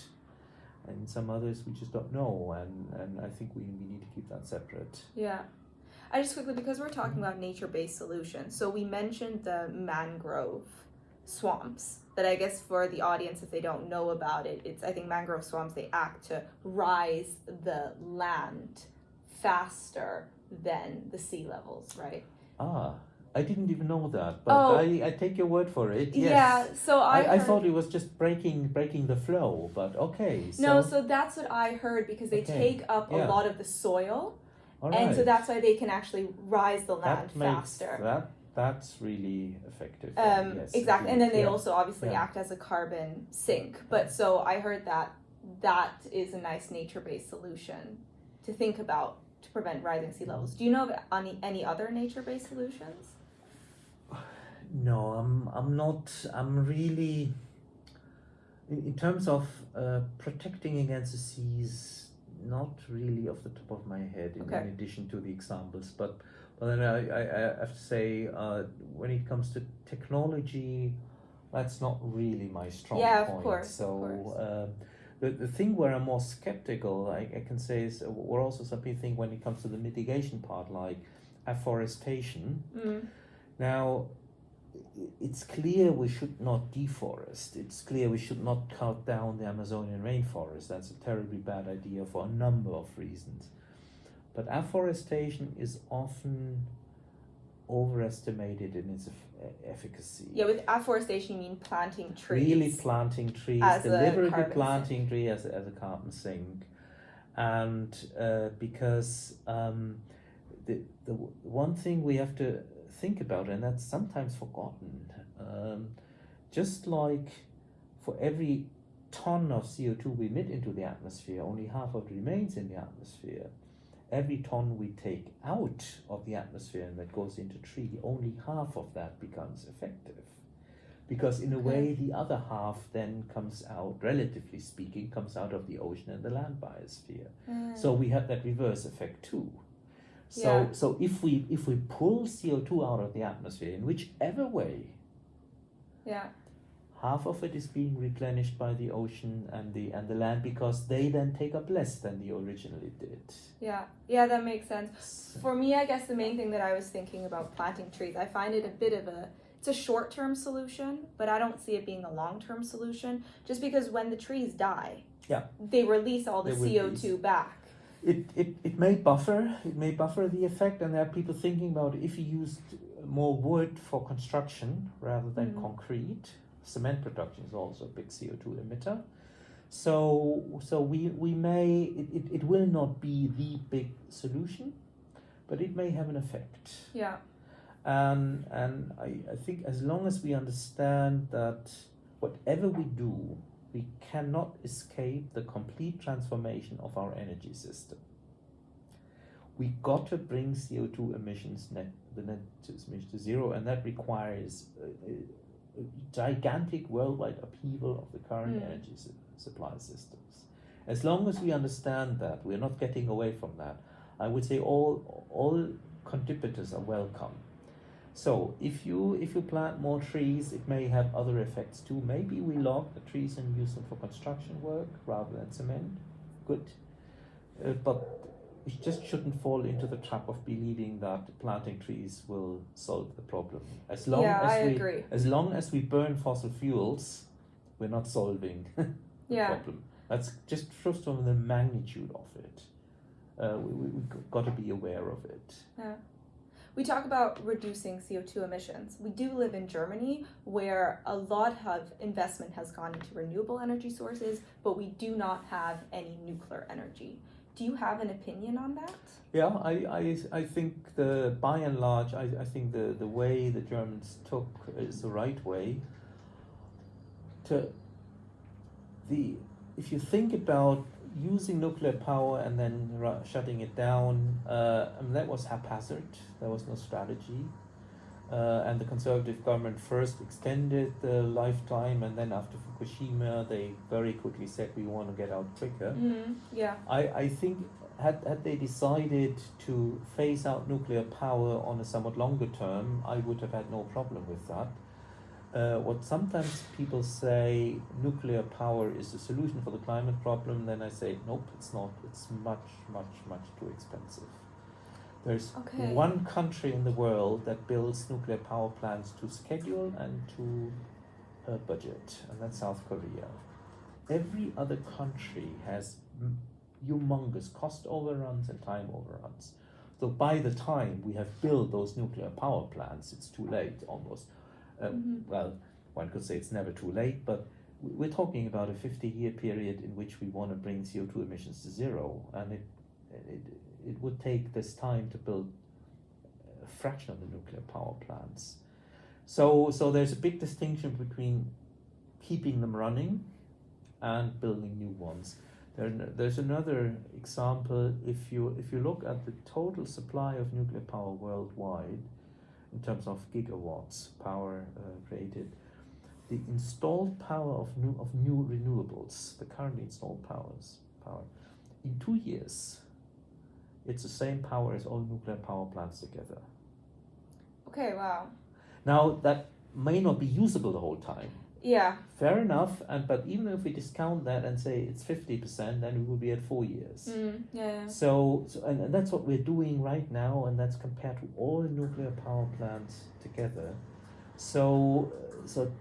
And some others we just don't know, and, and I think we, we need to keep that separate. Yeah. I just quickly, because we're talking about nature based solutions, so we mentioned the mangrove swamps. That I guess for the audience, if they don't know about it, it's I think mangrove swamps they act to rise the land faster than the sea levels, right? Ah, I didn't even know that, but Oh. I, I take your word for it. Yes. Yeah, so I, I, I thought it was just breaking breaking the flow, but okay. So, no, so that's what I heard because they Okay, take up yeah. a lot of the soil, all and so that's why they can actually rise the land that faster. that that's really effective. Um, yes, exactly, and then they yeah. also obviously Yeah. act as a carbon sink. But so I heard that that is a nice nature-based solution to think about to prevent rising sea levels. Do you know of any any other nature-based solutions? No, I'm I'm not. I'm really. In, in terms of uh, protecting against the seas, not really off the top of my head. In, Okay. in addition to the examples, but but then I, I, I have to say, uh, when it comes to technology, that's not really my strong Yeah, of point. course, of so. course. Um, the, the thing where I'm more skeptical, I, I can say, is uh, we're also some people think when it comes to the mitigation part, like afforestation. Mm. Now, it's clear we should not deforest. It's clear we should not cut down the Amazonian rainforest. That's a terribly bad idea for a number of reasons. But afforestation is often overestimated in its efficacy. Yeah, with afforestation, you mean planting trees. Really planting trees, deliberately planting trees as a, as a carbon sink, and uh, because um, the the one thing we have to think about, it, and that's sometimes forgotten, um, just like for every ton of CO2 we emit into the atmosphere, only half of it remains in the atmosphere. Every ton we take out of the atmosphere and that goes into tree, only half of that becomes effective. Because in a way, the other half then comes out, relatively speaking, comes out of the ocean and the land biosphere. Mm. So we have that reverse effect too. So Yeah. so if we if we pull CO two out of the atmosphere in whichever way, yeah. half of it is being replenished by the ocean and the and the land because they then take up less than they originally did. Yeah, yeah, that makes sense. For me, I guess the main thing that I was thinking about planting trees, I find it a bit of a it's a short-term solution, but I don't see it being a long-term solution just because when the trees die, Yeah. they release all the They CO2 back. It, it, it may buffer it may buffer the effect and there are people thinking about if you used more wood for construction rather than Mhm. concrete cement production is also a big CO2 emitter so so we we may it, it, it will not be the big solution but it may have an effect Yeah. and and I, I think as long as we understand that whatever we do we cannot escape the complete transformation of our energy system. We got to bring CO2 emissions net the net emissions to zero and that requires a, a, a gigantic worldwide upheaval of the current Mm. energy su- supply systems. As long as we understand that we're not getting away from that I would say all all contributors are welcome so if you if you plant more trees, it may have other effects too. Maybe we log the trees and use them for construction work rather than cement. Good, uh, but we just shouldn't fall into the trap of believing that planting trees will solve the problem. As long yeah, as I we agree. as long as we burn fossil fuels, we're not solving the Yeah. problem. That's just first of the magnitude of it. Uh, we we, we got to be aware of it. We talk about reducing CO2 emissions. We do live in Germany where a lot of investment has gone into renewable energy sources, but we do not have any nuclear energy. Do you have an opinion on that? Yeah, I, I, I think the by and large, I, I think the, the way the Germans took is the right way. To the if you think about using nuclear power and then shutting it down, uh, I mean, that was haphazard. There was no strategy. Uh, and the conservative government first extended the lifetime, and then after Fukushima, they very quickly said we want to get out quicker. Mm, yeah. I, I think had, had they decided to phase out nuclear power on a somewhat longer term, I would have had no problem with that. Uh, what sometimes people say nuclear power is the solution for the climate problem, then I say nope, it's not. It's much, much, much too expensive. There's Okay. one country in the world that builds nuclear power plants to schedule and to uh, budget, and that's South Korea. Every other country has humongous cost overruns and time overruns. So by the time we have built those nuclear power plants, it's too late almost. Uh, Mhm. Well, one could say it's never too late, but we're talking about a 50 year period in which we want to bring CO2 emissions to zero, and it, it, it would take this time to build a fraction of the nuclear power plants. So, so there's a big distinction between keeping them running and building new ones. There, there's another example. If you if you look at the total supply of nuclear power worldwide, in terms of gigawatts power uh, created, the installed power of new of new renewables, the currently installed powers power, in two years, it's the same power as all nuclear power plants together. Okay, wow. Now that may not be usable the whole time. Yeah. Fair enough, and but even if we discount that and say it's fifty percent, then we will be at four years. Mm, yeah. So, so and, and that's what we're doing right now, and that's compared to all nuclear power plants together. So, so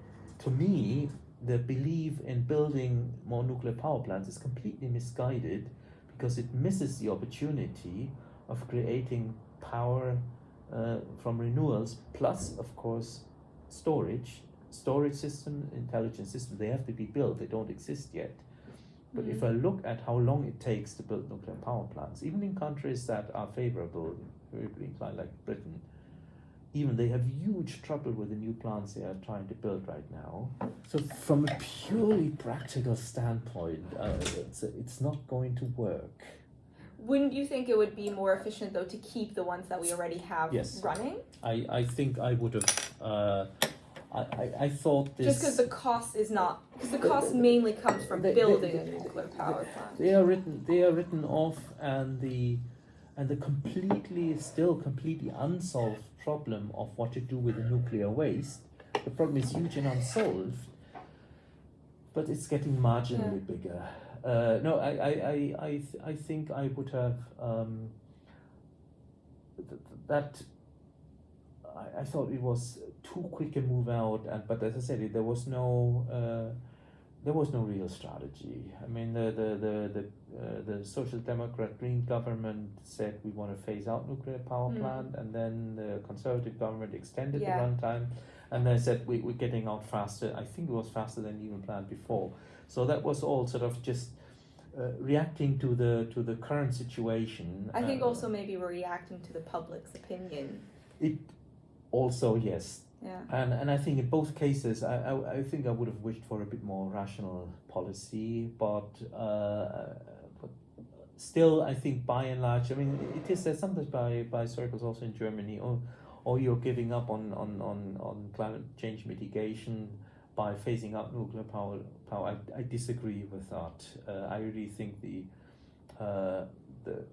to me, the belief in building more nuclear power plants is completely misguided because it misses the opportunity of creating power uh, from renewals, plus, of course, storage. Storage system, intelligent system, they have to be built, they don't exist yet. But if I look at how long it takes to build nuclear power plants, even in countries that are favorable, favorably inclined like Britain, even they have huge trouble with the new plants they are trying to build right now. So from a purely practical standpoint, uh, it's, it's not going to work. Wouldn't you think it would be more efficient though to keep the ones that we already have Yes. running? I, I think I would have. Uh, I, I, I thought this. Just because the cost is not, because the cost mainly comes from They- they- building a nuclear power plant. they are written. They are written off, and the and the completely still completely unsolved problem of what to do with the nuclear waste. The problem is huge and unsolved, but it's getting marginally bigger. Uh, no, I I, I, I, th- I think I would have um, th- that. I, I thought it was too quick a move out, and but as I said, it, there was no. Uh, there was no real strategy. I mean, the the the the, uh, the social democrat green government said we want to phase out nuclear power Mm. plant, and then the conservative government extended Yeah. the runtime, and they said we we're getting out faster. I think it was faster than even planned before. So that was all sort of just. Uh, reacting to the to the current situation. I think uh, also maybe we're reacting to the public's opinion. it also yes Yeah. and and I think in both cases, I, I, I think I would have wished for a bit more rational policy, but uh, but still, I think by and large, I mean, it is said sometimes by by circles also in Germany, or or you're giving up on on on on climate change mitigation by phasing out nuclear power. Power, I, I disagree with that. Uh, I really think the uh, the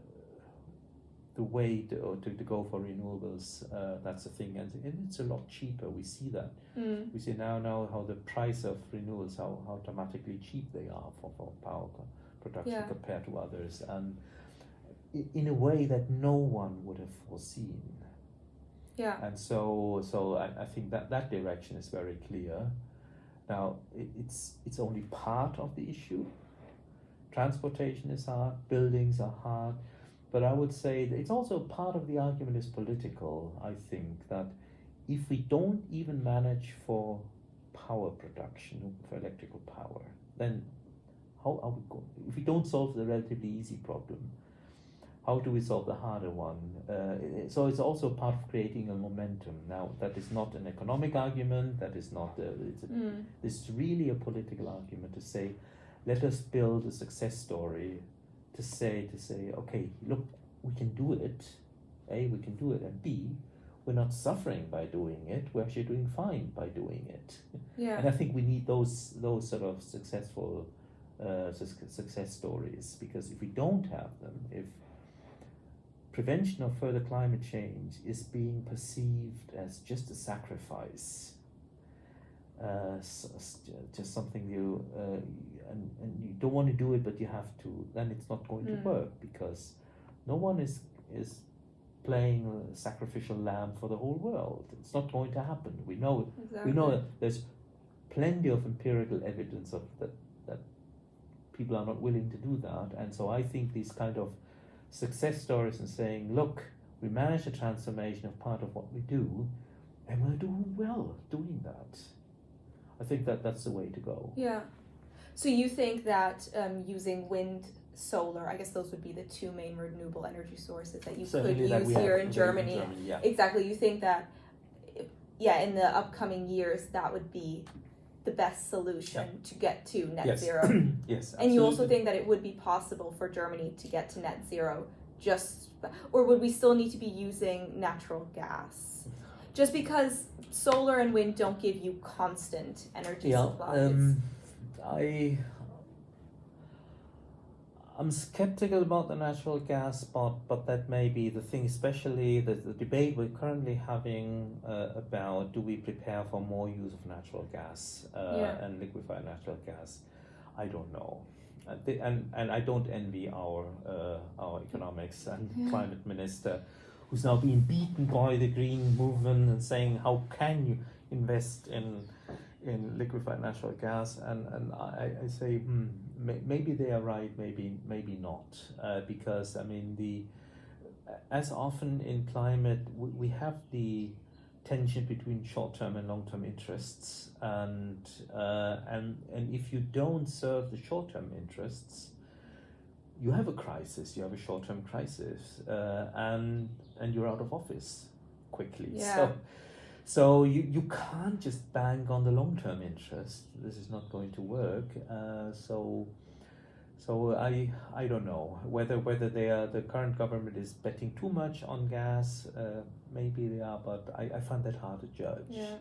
the way to, or to, to go for renewables, uh, that's the thing, and, and it's a lot cheaper. We see that. Mm. We see now now how the price of renewables, how, how dramatically cheap they are for, for power production Yeah. compared to others, and in a way that no one would have foreseen. Yeah. And so, so I, I think that that direction is very clear. Now, it, it's it's only part of the issue. Transportation is hard, buildings are hard, but I would say that it's also part of the argument is political. I think that if we don't even manage for power production for electrical power, then how are we going? If we don't solve the relatively easy problem, how do we solve the harder one? Uh, so it's also part of creating a momentum. Now that is not an economic argument. That is not. A, it's a, Mm. this is really a political argument to say, let us build a success story. To say to say, okay, look, we can do it. A, we can do it, and B, we're not suffering by doing it. We're actually doing fine by doing it. Yeah. And I think we need those those sort of successful uh, success stories because if we don't have them, if prevention of further climate change is being perceived as just a sacrifice, uh, just something you uh, and, and you don't want to do it, but you have to, then it's not going Mm. to work because no one is is playing a sacrificial lamb for the whole world. It's not going to happen. We know Exactly. we know that there's plenty of empirical evidence of that that people are not willing to do that and so i think these kind of success stories and saying look we managed a transformation of part of what we do and we're doing well doing that i think that that's the way to go Yeah. So you think that um, using wind, solar, I guess those would be the two main renewable energy sources that you Certainly could that use we have here in Germany. yeah Exactly. You think that, yeah, in the upcoming years, that would be the best solution to get to net yes zero. yes And you also think that it would be possible for Germany to get to net zero just, or would we still need to be using natural gas? Just because solar and wind don't give you constant energy yeah supplies. um, i I'm skeptical about the natural gas, but but that may be the thing. Especially the, the debate we're currently having uh, about do we prepare for more use of natural gas uh, Yeah. and liquefied natural gas. I don't know, uh, and and I don't envy our uh, our economics and Yeah. climate minister, who's now being beaten by the green movement and saying how can you invest in in liquefied natural gas? And and I, I say hmm, may, maybe they are right maybe maybe not. Uh, because I mean the as often in climate we, we have the tension between short-term and long-term interests. And uh, and and if you don't serve the short-term interests you have a crisis. You have a short-term crisis. Uh, and and you're out of office quickly. Yeah. So, so you, you can't just bank on the long term interest. This is not going to work. Uh, so so I I don't know whether whether they are the current government is betting too much on gas. Uh, maybe they are, but I, I find that hard to judge. Yeah.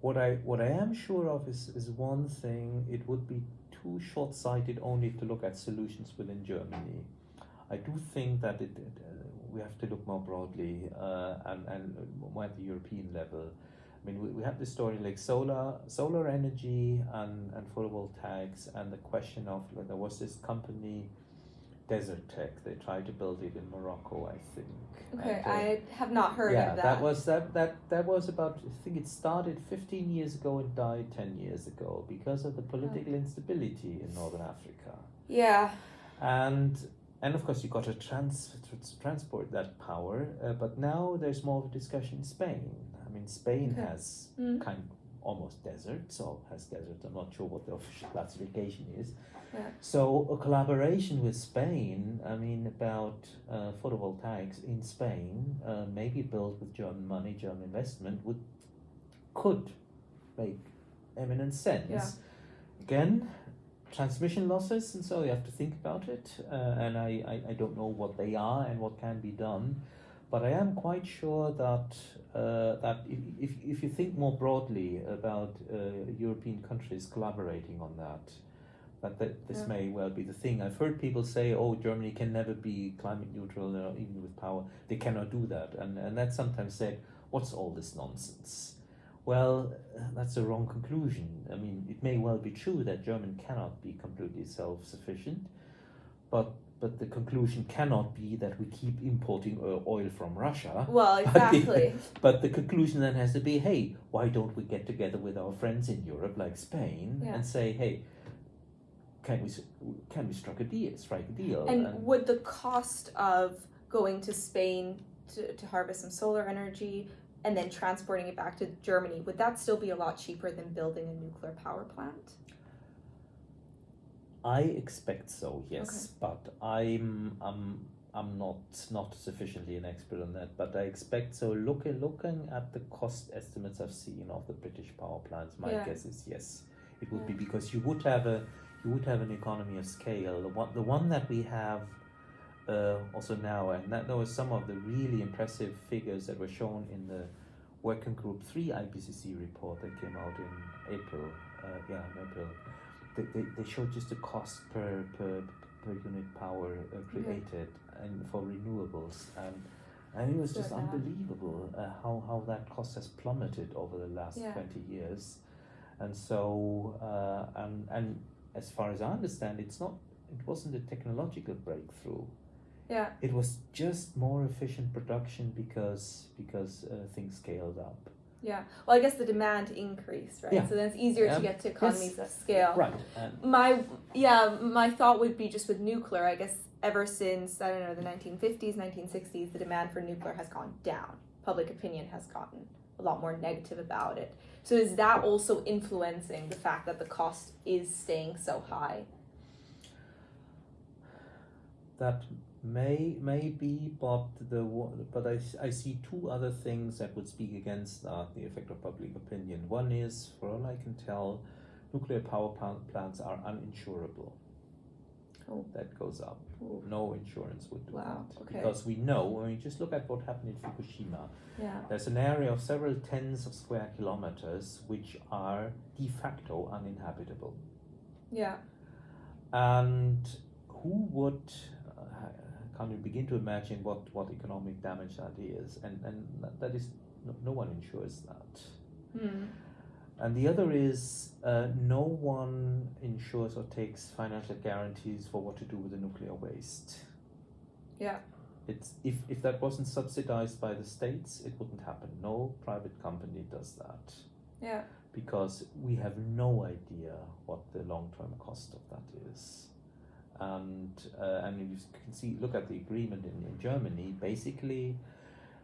What I what I am sure of is is one thing. It would be too short sighted only to look at solutions within Germany. I do think that it, it we have to look more broadly uh, and and more at the European level. I mean, we, we have this story like solar, solar energy and, and photovoltaics, and the question of there was this company, Desertec. They tried to build it in Morocco, I think. Okay, And, uh, I have not heard yeah, of that. that was that that that was about. I think it started 15 years ago and died 10 years ago because of the political instability in Northern Africa yeah. and and of course you've got to trans, transport that power uh, but now there's more of a discussion in spain i mean spain Okay. has Mm. kind of almost desert so has desert i'm not sure what the official classification is Yeah. so a collaboration with spain i mean about uh, photovoltaics in spain uh, maybe built with german money german investment would could make eminent sense Yeah. again transmission losses and so you have to think about it uh, and I, I, I don't know what they are and what can be done but I am quite sure that uh, that if, if, if you think more broadly about uh, European countries collaborating on that that, that this Yeah. may well be the thing. I've heard people say, "Oh, Germany can never be climate neutral, even with power. They cannot do that," and and that's sometimes said, "What's all this nonsense?" Well, that's a wrong conclusion. I mean, it may well be true that Germany cannot be completely self-sufficient, but but the conclusion cannot be that we keep importing oil from Russia. Well, exactly. But the conclusion then has to be, hey, why don't we get together with our friends in Europe, like Spain, Yeah. and say, hey, can we can we strike a deal? Strike a deal? and would the cost of going to Spain to, to harvest some solar energy and then transporting it back to Germany, would that still be a lot cheaper than building a nuclear power plant? I expect so, yes, but I'm I'm I'm not not sufficiently an expert on that, but I expect so. Looking looking at the cost estimates I've seen of the British power plants, my Yeah. guess is yes, it would be because you would have a you would have an economy of scale. The one the one that we have uh, also now, and that there was some of the really impressive figures that were shown in the Working Group Three IPCC report that came out in April. Uh, yeah, in April they, they, they showed just the cost per per, per unit power uh, created and for renewables and and it was just unbelievable uh, how, how that cost has plummeted over the last Yeah. 20 years and so uh, and and as far as I understand it's not it wasn't a technological breakthrough Yeah. it was just more efficient production because because uh, things scaled up Yeah. Well, I guess the demand increased, right? Yeah. So then it's easier to Um, get to economies of scale. right and My yeah, my thought would be just with nuclear. I guess ever since I don't know the 1950s, 1960s, the demand for nuclear has gone down. Public opinion has gotten a lot more negative about it. So is that also influencing the fact that the cost is staying so high? That may may be, but the but I, I see two other things that would speak against that the effect of public opinion. One is, for all I can tell, nuclear power plants are uninsurable. Oh. That goes up. Ooh. No insurance would do Wow, that okay. because we know. When you just look at what happened in Fukushima, Yeah. there's an area of several tens of square kilometers which are de facto uninhabitable. Yeah. And who would uh, can you begin to imagine what, what economic damage that is? And and that- is no, no one insures that. Hmm. And the other is uh, no one insures or takes financial guarantees for what to do with the nuclear waste. Yeah. It's if, if that wasn't subsidized by the states, it wouldn't happen. No private company does that Yeah. because we have no idea what the long term cost of that is. And uh, and you can see look at the agreement in, in Germany. Basically,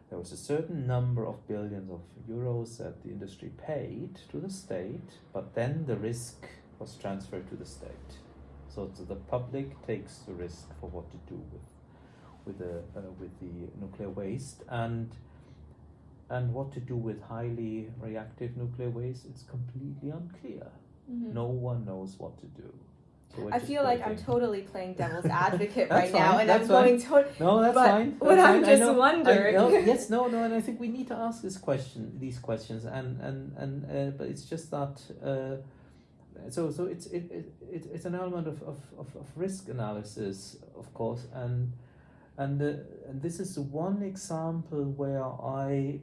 there was a certain number of billions of euros that the industry paid to the state, but then the risk was transferred to the state. So, so the public takes the risk for what to do with with the uh, with the nuclear waste and and what to do with highly reactive nuclear waste, it's completely unclear. Mhm. No one knows what to do. I feel like I'm totally playing devil's advocate right now, and I'm fine. going to. No, that's But fine. what I'm fine. Just know. I- wondering- no, yes, no, no, and I think we need to ask this question, these questions, and and and uh, but it's just that. Uh, so so it's it, it, it it's an element of, of, of, of risk analysis, of course, and and uh, and this is one example where I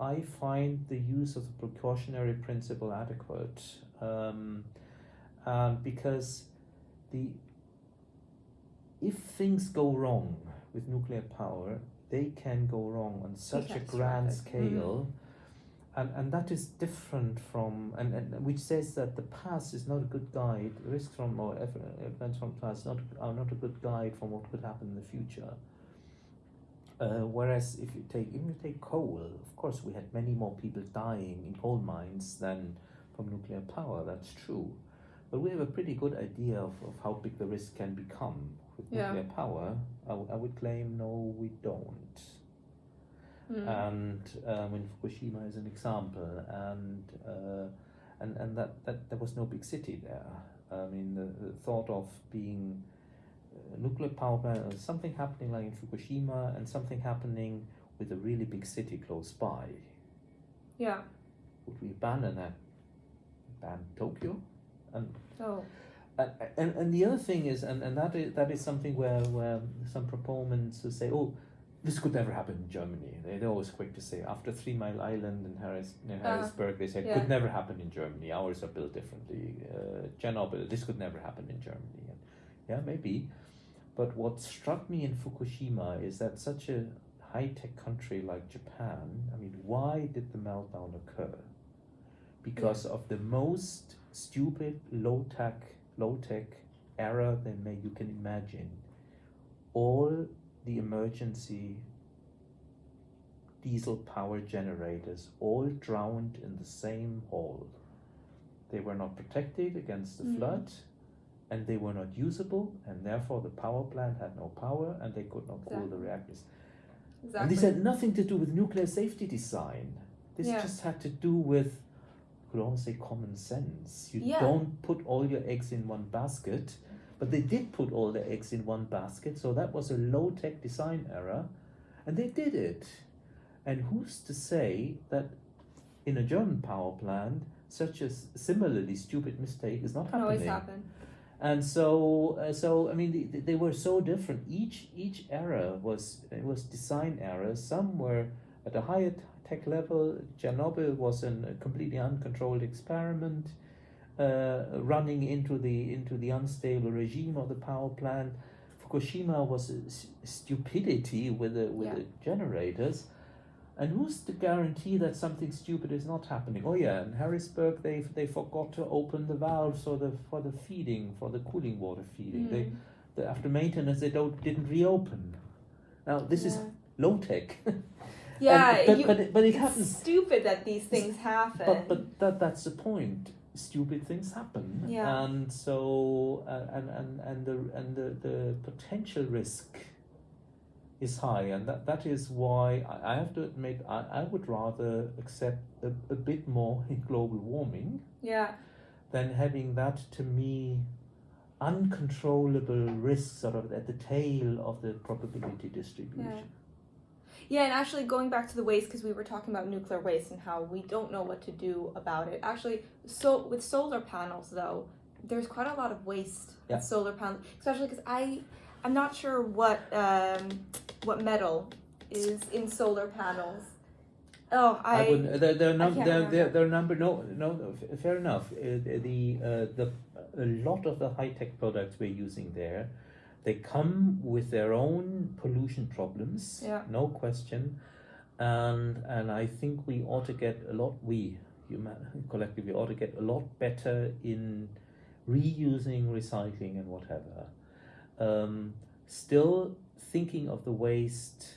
I find the use of the precautionary principle adequate, um, um, because the if things go wrong with nuclear power, they can go wrong on such a grand catastrophic. scale. And, and that is different from and, and which says that the past is not a good guide risks from or events from past not are not a good guide from what could happen in the future uh, whereas if you take even if you take coal of course we had many more people dying in coal mines than from nuclear power that's true but we have a pretty good idea of, of how big the risk can become with Yeah. nuclear power I, w- I would claim no we don't Mm. and um, in Fukushima is an example, and uh, and and that, that there was no big city there. I mean, the, the thought of being a nuclear power plant, uh, something happening like in Fukushima, and something happening with a really big city close by. yeah. Would we abandon that? Ban Tokyo, and Oh. and, and, and the other thing is, and, and that is that is something where, where some proponents who say, oh, this could never happen in Germany. They, they're always quick to say, after Three Mile Island and Harris, near Uh, Harrisburg, they said, yeah. could never happen in Germany. Ours are built differently. Uh, Chernobyl, this could never happen in Germany. And yeah, maybe. But what struck me in Fukushima is that such a high tech country like Japan, I mean, why did the meltdown occur? Because of the most stupid low tech low tech error than may you can imagine. All the emergency diesel power generators all drowned in the same hole. They were not protected against the Mhm. flood and they were not usable and therefore the power plant had no power and they could not cool the reactors. Exactly. And this had nothing to do with nuclear safety design. This Yeah. just had to do with, could almost say, common sense. You Yeah. don't put all your eggs in one basket, but they did put all their eggs in one basket, so that was a low tech design error, and they did it. And who's to say that in a German power plant, such a similarly stupid mistake is not Can always happening? happen. and so uh, so I mean they, they were so different. Each each era was it was design error. Some were at a higher tech level. Chernobyl was an, a completely uncontrolled experiment, uh, running into the into the unstable regime of the power plant. Fukushima was a s- stupidity with the with Yeah. the generators. And who's to guarantee that something stupid is not happening? Oh yeah, in Harrisburg they they forgot to open the valves for the for the feeding for the cooling water feeding. They, Mm. the, after maintenance they don't didn't reopen. Now this is low tech. Yeah, but, you- but it, but it It's happens. stupid that these things happen. But but that that's the point. Stupid things happen. Yeah. And so uh, and and and the and the, the potential risk is high, and that, that is why I, I have to admit I, I would rather accept a, a bit more in global warming yeah. than having that to me uncontrollable risk sort of at the tail of the probability distribution. Yeah, and actually going back to the waste because we were talking about nuclear waste and how we don't know what to do about it. Actually, so with solar panels though, there's quite a lot of waste Yeah. solar panels, especially because I I'm not sure what um what metal is in solar panels. Oh, I, I, wouldn't. There, there are num- there, there, there are number. No, no. no, Fair enough. Uh, the uh, the a lot of the high tech products we're using there, they come with their own pollution problems. Yeah. No question, and and I think we ought to get a lot. We human collectively ought to get a lot better in reusing, recycling, and whatever. Um, still thinking of the waste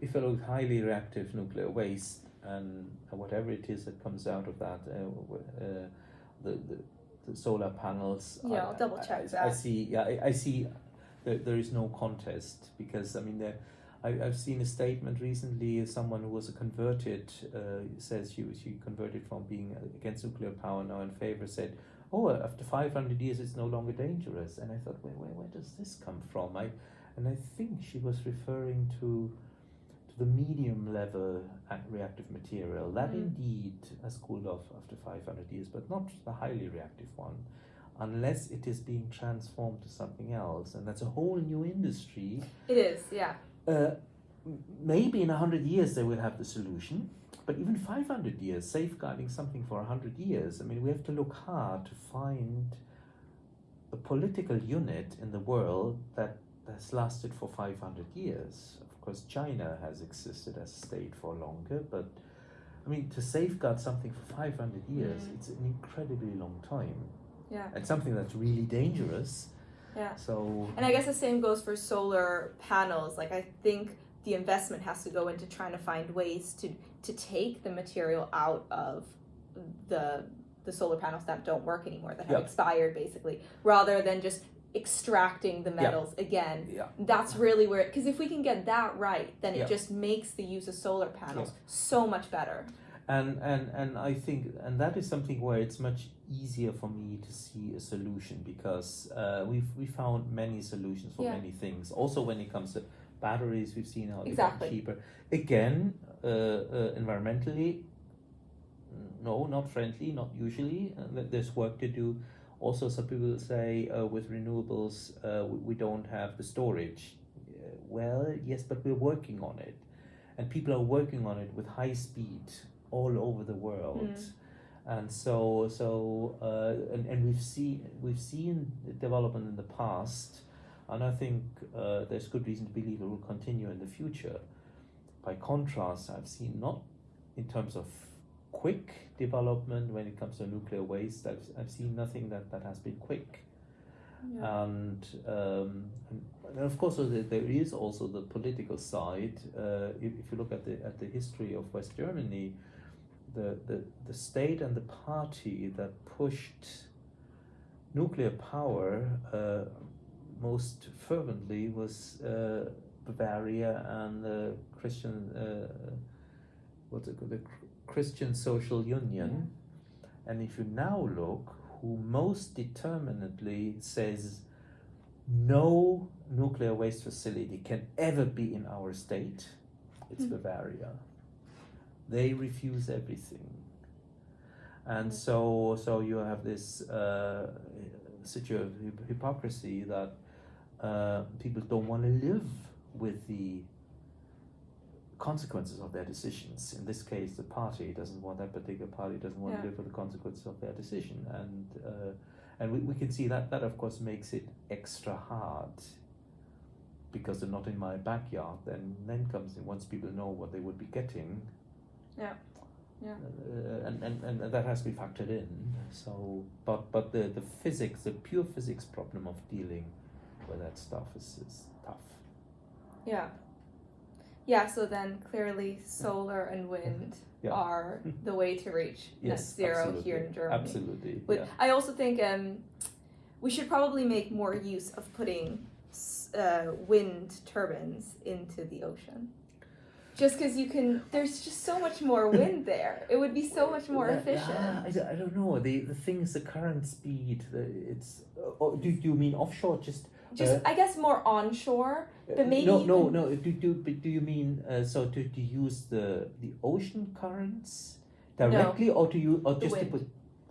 if it was highly reactive nuclear waste and whatever it is that comes out of that, uh, uh, the the solar panels. Yeah, I- I'll double check I, I see. Yeah, I, I see. There, there is no contest because I mean, there, I, I've seen a statement recently. Someone who was a converted uh, says she she converted from being against nuclear power now in favor. Said, "Oh, after five hundred years, it's no longer dangerous." And I thought, where, where where does this come from? I and I think she was referring to to the medium level reactive material that mm. indeed has cooled off after 500 years, but not the highly reactive one unless it is being transformed to something else. And that's a whole new industry. It is, yeah. Uh, maybe in 100 years they will have the solution, but even 500 years, safeguarding something for 100 years, I mean, we have to look hard to find a political unit in the world that has lasted for 500 years. Course, China has existed as a state for longer, but I mean, to safeguard something for 500 years, mm. it's an incredibly long time. Yeah. And something that's really dangerous. Yeah. So. And I guess the same goes for solar panels. Like I think the investment has to go into trying to find ways to to take the material out of the the solar panels that don't work anymore that have yep. expired basically rather than just extracting the metals yeah. again. Yeah. That's really where because if we can get that right, then it yeah. just makes the use of solar panels so much better. And and and I think and that is something where it's much easier for me to see a solution because uh, we've we found many solutions for many things. Also when it comes to batteries, we've seen how exactly. they cheaper. Again, uh, uh, environmentally, no, not friendly, not usually. Uh, there's work to do also, some people say uh, with renewables, uh, we, we, don't have the storage. Well, yes, but we're working on it. And people are working on it with high speed all over the world. Mm. And so, so uh, and, and we've seen we've seen development in the past, and I think uh, there's good reason to believe it will continue in the future. By contrast, I've seen not in terms of quick development when it comes to nuclear waste. I've, I've seen nothing that, that has been quick. Yeah. And, um, and, of course, there is also the political side. Uh, if, if you look at the at the history of West Germany, the, the, the state and the party that pushed nuclear power uh, most fervently was uh, Bavaria and the Christian, uh, what's it called, the Christian Social Union. Yeah. And if you now look, who most determinedly says no nuclear waste facility can ever be in our state, it's mm. Bavaria. They refuse everything. And so, so you have this uh, situation of hypocrisy that uh, people don't want to live with the consequences of their decisions. In this case, the party doesn't want that particular party doesn't want yeah. to live with the consequences of their decision, and uh, and we, we can see that that of course makes it extra hard because they're not in my backyard. Then then comes in once people know what they would be getting. Yeah. Yeah. Uh, and, and, and that has to be factored in. So, but but the, the physics, the pure physics problem of dealing with that stuff is, is tough. Yeah, yeah, so then clearly solar and wind yeah. are the way to reach yes, net zero absolutely. here in Germany. Absolutely. But yeah. I also think um, we should probably make more use of putting uh, wind turbines into the ocean. Just because you can, there's just so much more wind there. It would be so much more yeah, efficient. I, I don't know. The the thing is the current speed. The, it's. Uh, do, do you mean offshore? Just just uh, I guess more onshore, but uh, maybe no, no, no. Do do do you mean uh, so to, to use the the ocean currents directly, no, or to you or just to put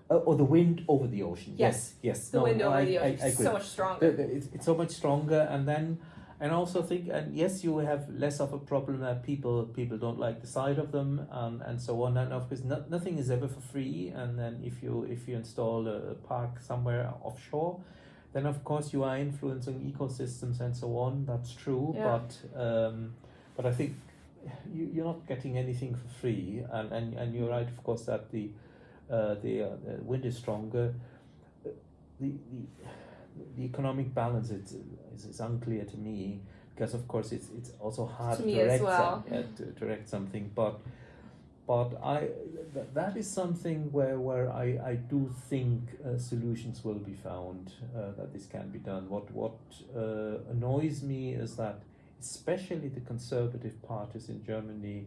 uh, or the wind over the ocean? Yes, yes. yes. The no, wind over I, the ocean. I, I, so much stronger. The, the, it's, it's so much stronger, and then and also think and yes you have less of a problem that people people don't like the sight of them and and so on and of course no, nothing is ever for free and then if you if you install a park somewhere offshore then of course you are influencing ecosystems and so on. That's true, yeah. but um, but I think you, you're not getting anything for free, and, and, and you're right, of course, that the uh, the, uh, wind is stronger. The, the the economic balance is, is, is unclear to me because of course it's it's also hard to, to direct well. some, uh, to direct something, but but I th- that is something where where I, I do think uh, solutions will be found uh, that this can be done. What what uh, annoys me is that especially the conservative parties in Germany,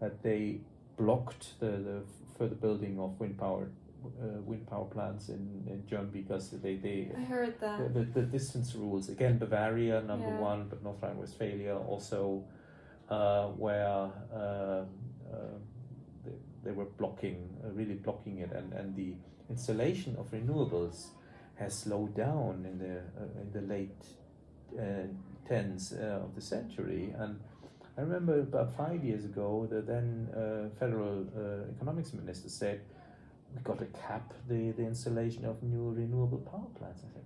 that they blocked the, the further building of wind power uh, wind power plants in, in Germany because they, they I heard that the, the, the distance rules again Bavaria number yeah. one but North Rhine-Westphalia also uh, where uh, uh, they, were blocking uh, really blocking it and, and the installation of renewables has slowed down in the uh, in the late tens of the century and I remember about five years ago, the then uh, federal uh, economics minister said, we got to cap the, the installation of new renewable power plants. I said,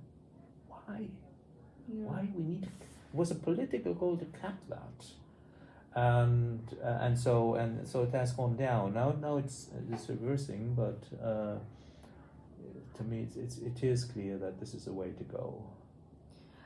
why? Yeah. Why we need, it was a political goal to cap that. And uh, and so and so it has gone down. Now now it's it's reversing, but uh, to me it's, it's it is clear that this is a way to go.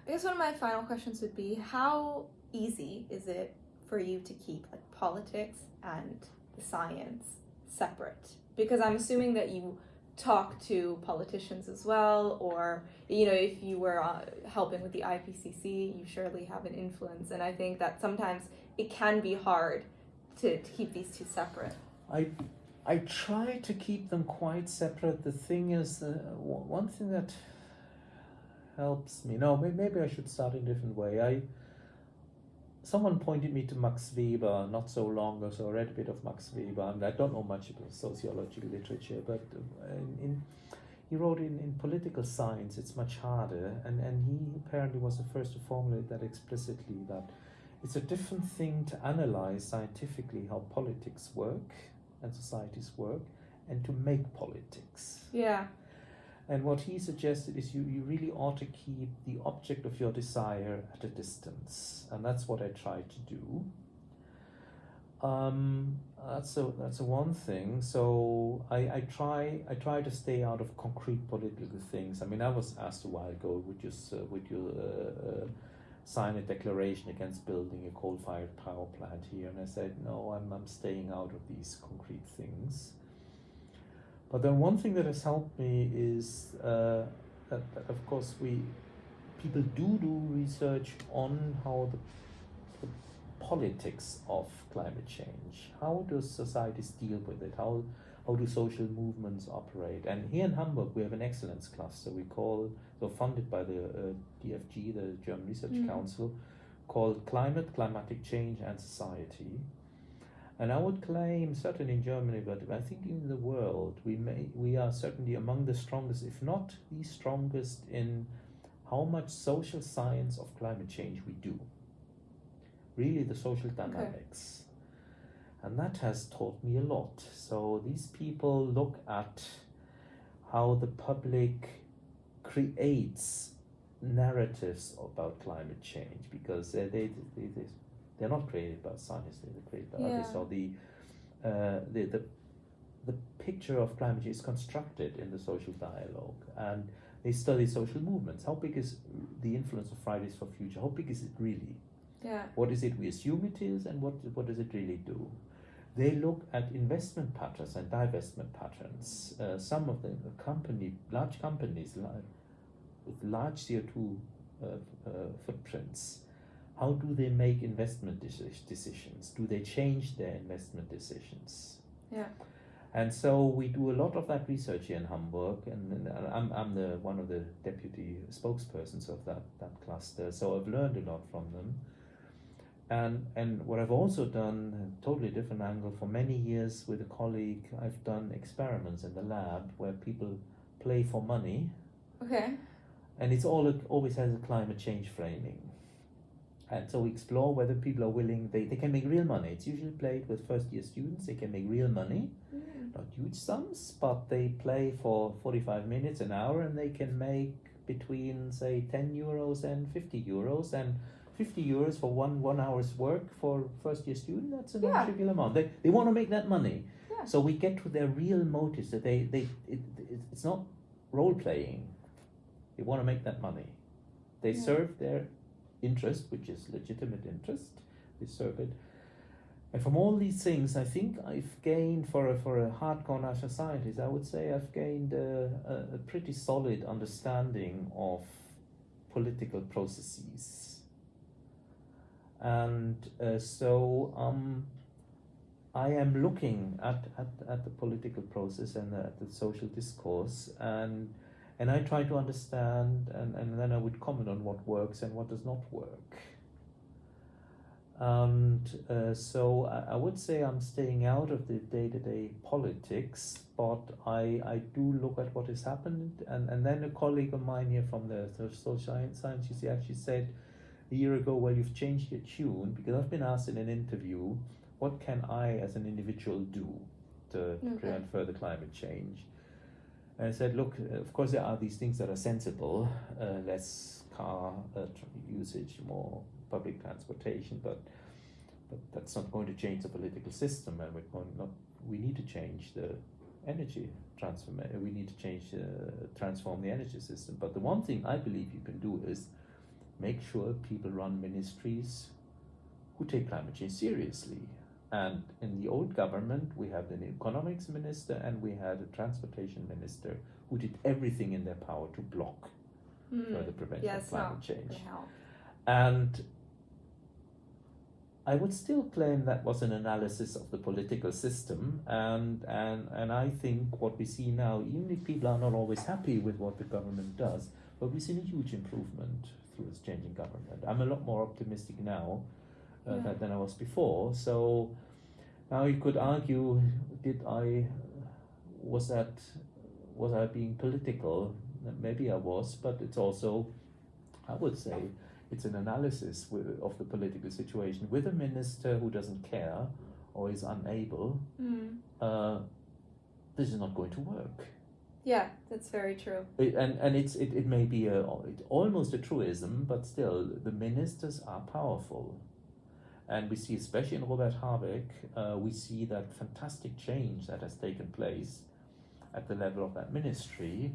I guess one of my final questions would be how easy is it for you to keep like politics and the science separate? Because I'm assuming that you talk to politicians as well, or you know, if you were uh, helping with the IPCC, you surely have an influence. And I think that sometimes it can be hard to, to keep these two separate. I I try to keep them quite separate. The thing is, uh, one thing that helps me. No, maybe I should start in a different way. I someone pointed me to Max Weber not so long ago, so I read a bit of Max Weber, and I don't know much about sociological literature, but uh, in, in he wrote in, in political science it's much harder, and, and he apparently was the first to formulate that explicitly that it's a different thing to analyze scientifically how politics work and societies work and to make politics. Yeah. And what he suggested is you, you really ought to keep the object of your desire at a distance. And that's what I try to do. Um, that's a that's a one thing. So I, I try I try to stay out of concrete political things. I mean, I was asked a while ago, would you uh, would you uh, uh, sign a declaration against building a coal-fired power plant here? And I said, no, I'm I'm staying out of these concrete things. But then one thing that has helped me is uh, that, that, of course, we people do do research on how the, the politics of climate change. How do societies deal with it? How how do social movements operate? And here in Hamburg, we have an excellence cluster we call, funded by the uh, DFG, the German Research mm. Council, called Climate, Climatic Change and Society. And I would claim, certainly in Germany, but I think in the world, we may we are certainly among the strongest, if not the strongest, in how much social science of climate change we do. Really, the social dynamics. Okay. And that has taught me a lot. So these people look at how the public creates narratives about climate change because they, they, they, they they're not created by scientists, they're created by yeah. others. So the, uh, the, the, the picture of climate change is constructed in the social dialogue and they study social movements. How big is the influence of Fridays for Future? How big is it really? Yeah. What is it we assume it is and what, what does it really do? They look at investment patterns and divestment patterns. Uh, some of the company, large companies with large CO2 uh, uh, footprints how do they make investment decisions? Do they change their investment decisions? Yeah. And so we do a lot of that research here in Hamburg, and I'm, I'm the one of the deputy spokespersons of that, that cluster. So I've learned a lot from them. And and what I've also done, a totally different angle, for many years with a colleague, I've done experiments in the lab where people play for money. Okay. And it's all always has a climate change framing. And so we explore whether people are willing, they, they can make real money. It's usually played with first year students, they can make real money, mm. not huge sums, but they play for 45 minutes, an hour, and they can make between, say, 10 euros and 50 euros. And 50 euros for one one hour's work for first year student, that's a yeah. trivial amount. They, they want to make that money. Yeah. So we get to their real motives that they, they it, it, it's not role playing. They want to make that money. They yeah. serve their interest, which is legitimate interest, they serve it. And from all these things, I think I've gained for a, for a hardcore national scientist, I would say I've gained a, a, a pretty solid understanding of political processes. And uh, so um, I am looking at, at, at the political process and at the social discourse, and and I try to understand, and, and then I would comment on what works and what does not work. And uh, so I, I, would say I'm staying out of the day to day politics, but I, I do look at what has happened. And, and then a colleague of mine here from the social science, she actually said a year ago, Well, you've changed your tune because I've been asked in an interview, What can I as an individual do to okay. prevent further climate change? I said, Look, of course, there are these things that are sensible, uh, less car uh, usage, more public transportation, but but that's not going to change the political system, and we're going not. We need to change the energy transform. We need to change uh, transform the energy system. But the one thing I believe you can do is make sure people run ministries who take climate change seriously. And in the old government, we had an economics minister and we had a transportation minister who did everything in their power to block mm. further prevention yes, of climate change. And I would still claim that was an analysis of the political system, and, and, and I think what we see now, even if people are not always happy with what the government does, but we've seen a huge improvement through this changing government. I'm a lot more optimistic now uh, yeah. than I was before. So now you could argue, did I, was that, was I being political? Maybe I was, but it's also, I would say, it's an analysis with, of the political situation with a minister who doesn't care or is unable. Mm. Uh, this is not going to work. Yeah, that's very true. It, and and it's it, it may be a it, almost a truism, but still the ministers are powerful, and we see especially in Robert Habeck, uh, we see that fantastic change that has taken place at the level of that ministry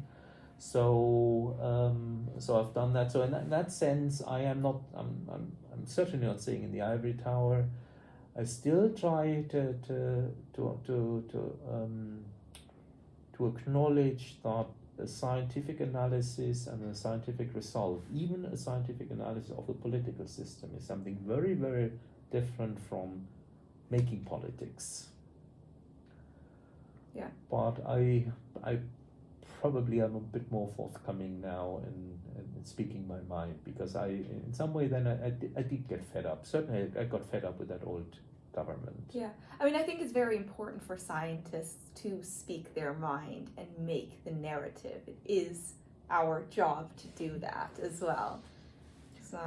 so um, so I've done that. So in that, in that sense, I am not. I'm, I'm I'm certainly not saying in the ivory tower. I still try to to to to to um, to acknowledge that a scientific analysis and a scientific result, even a scientific analysis of the political system, is something very very different from making politics. Yeah. But I I probably I'm a bit more forthcoming now in, in speaking my mind because I, in some way, then I, I, did, I did get fed up. Certainly, I got fed up with that old government. Yeah, I mean, I think it's very important for scientists to speak their mind and make the narrative. It is our job to do that as well. So,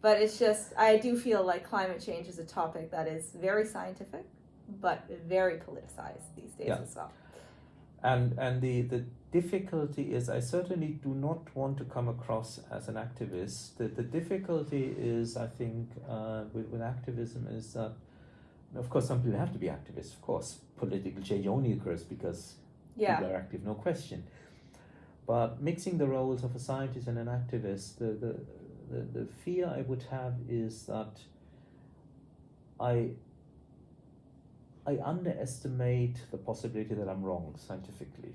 but it's just, I do feel like climate change is a topic that is very scientific, but very politicized these days yeah. as well. And and the the difficulty is I certainly do not want to come across as an activist. The, the difficulty is, I think, uh, with, with activism is that, of course, some people have to be activists. Of course, political change only occurs because yeah. people are active, no question. But mixing the roles of a scientist and an activist, the, the, the, the fear I would have is that I I underestimate the possibility that I'm wrong scientifically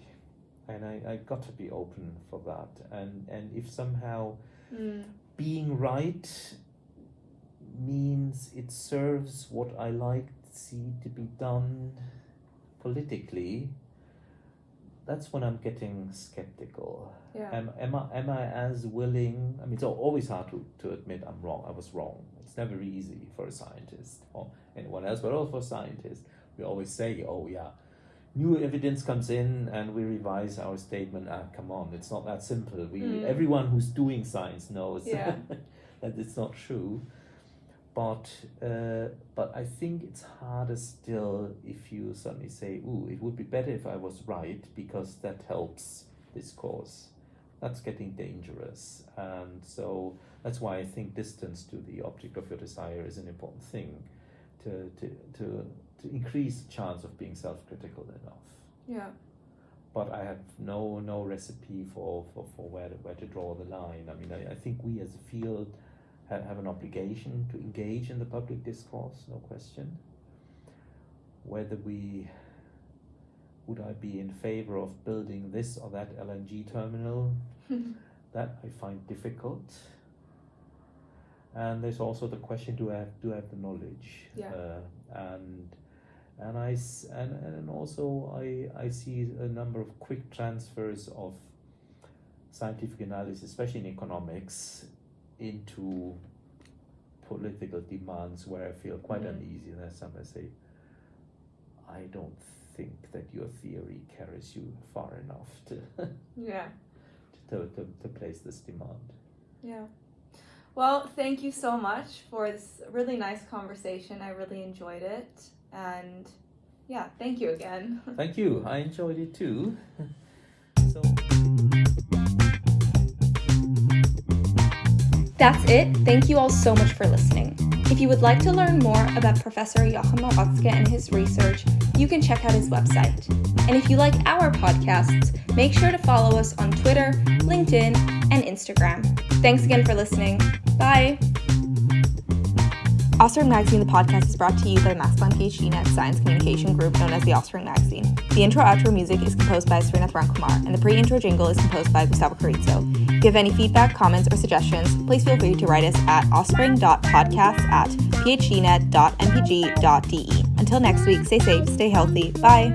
and I, I got to be open for that and and if somehow mm. being right means it serves what I like to see to be done politically that's when I'm getting skeptical. Yeah. Am, am, I, am I as willing? I mean, it's always hard to, to admit I'm wrong. I was wrong. It's never easy for a scientist or anyone else, but also for scientists. We always say, oh, yeah, new evidence comes in and we revise our statement. Ah, come on, it's not that simple. We mm. everyone who's doing science knows yeah. that it's not true. But uh, but I think it's harder still if you suddenly say, "Ooh, it would be better if I was right because that helps this cause." That's getting dangerous, and so that's why I think distance to the object of your desire is an important thing to to to to increase the chance of being self-critical enough. Yeah. But I have no no recipe for, for, for where to, where to draw the line. I mean, I, I think we as a field have, have an obligation to engage in the public discourse, no question. Whether we would I be in favor of building this or that LNG terminal, that I find difficult. and there's also the question: Do I have do I have the knowledge? Yeah. Uh, and and I s- and and also I I see a number of quick transfers of scientific analysis, especially in economics, into political demands where I feel quite Mhm. uneasy. And some say, I don't think that your theory carries you far enough to Yeah. to, to, to place this demand. Yeah. Well, thank you so much for this really nice conversation. I really enjoyed it. And yeah, thank you again. Thank you. I enjoyed it too. That's it. Thank you all so much for listening. If you would like to learn more about Professor Joachim Marotzke and his research, you can check out his website. And if you like our podcasts, make sure to follow us on Twitter, LinkedIn, and Instagram. Thanks again for listening. Bye. Offspring Magazine, the podcast, is brought to you by Max PhD Net Science Communication Group, known as the Offspring Magazine. The intro outro music is composed by Srinath Rankumar, and the pre-intro jingle is composed by Gustavo Carrizo. If you have any feedback, comments, or suggestions, please feel free to write us at offspring.podcast at phdnet.mpg.de. Until next week, stay safe, stay healthy. Bye.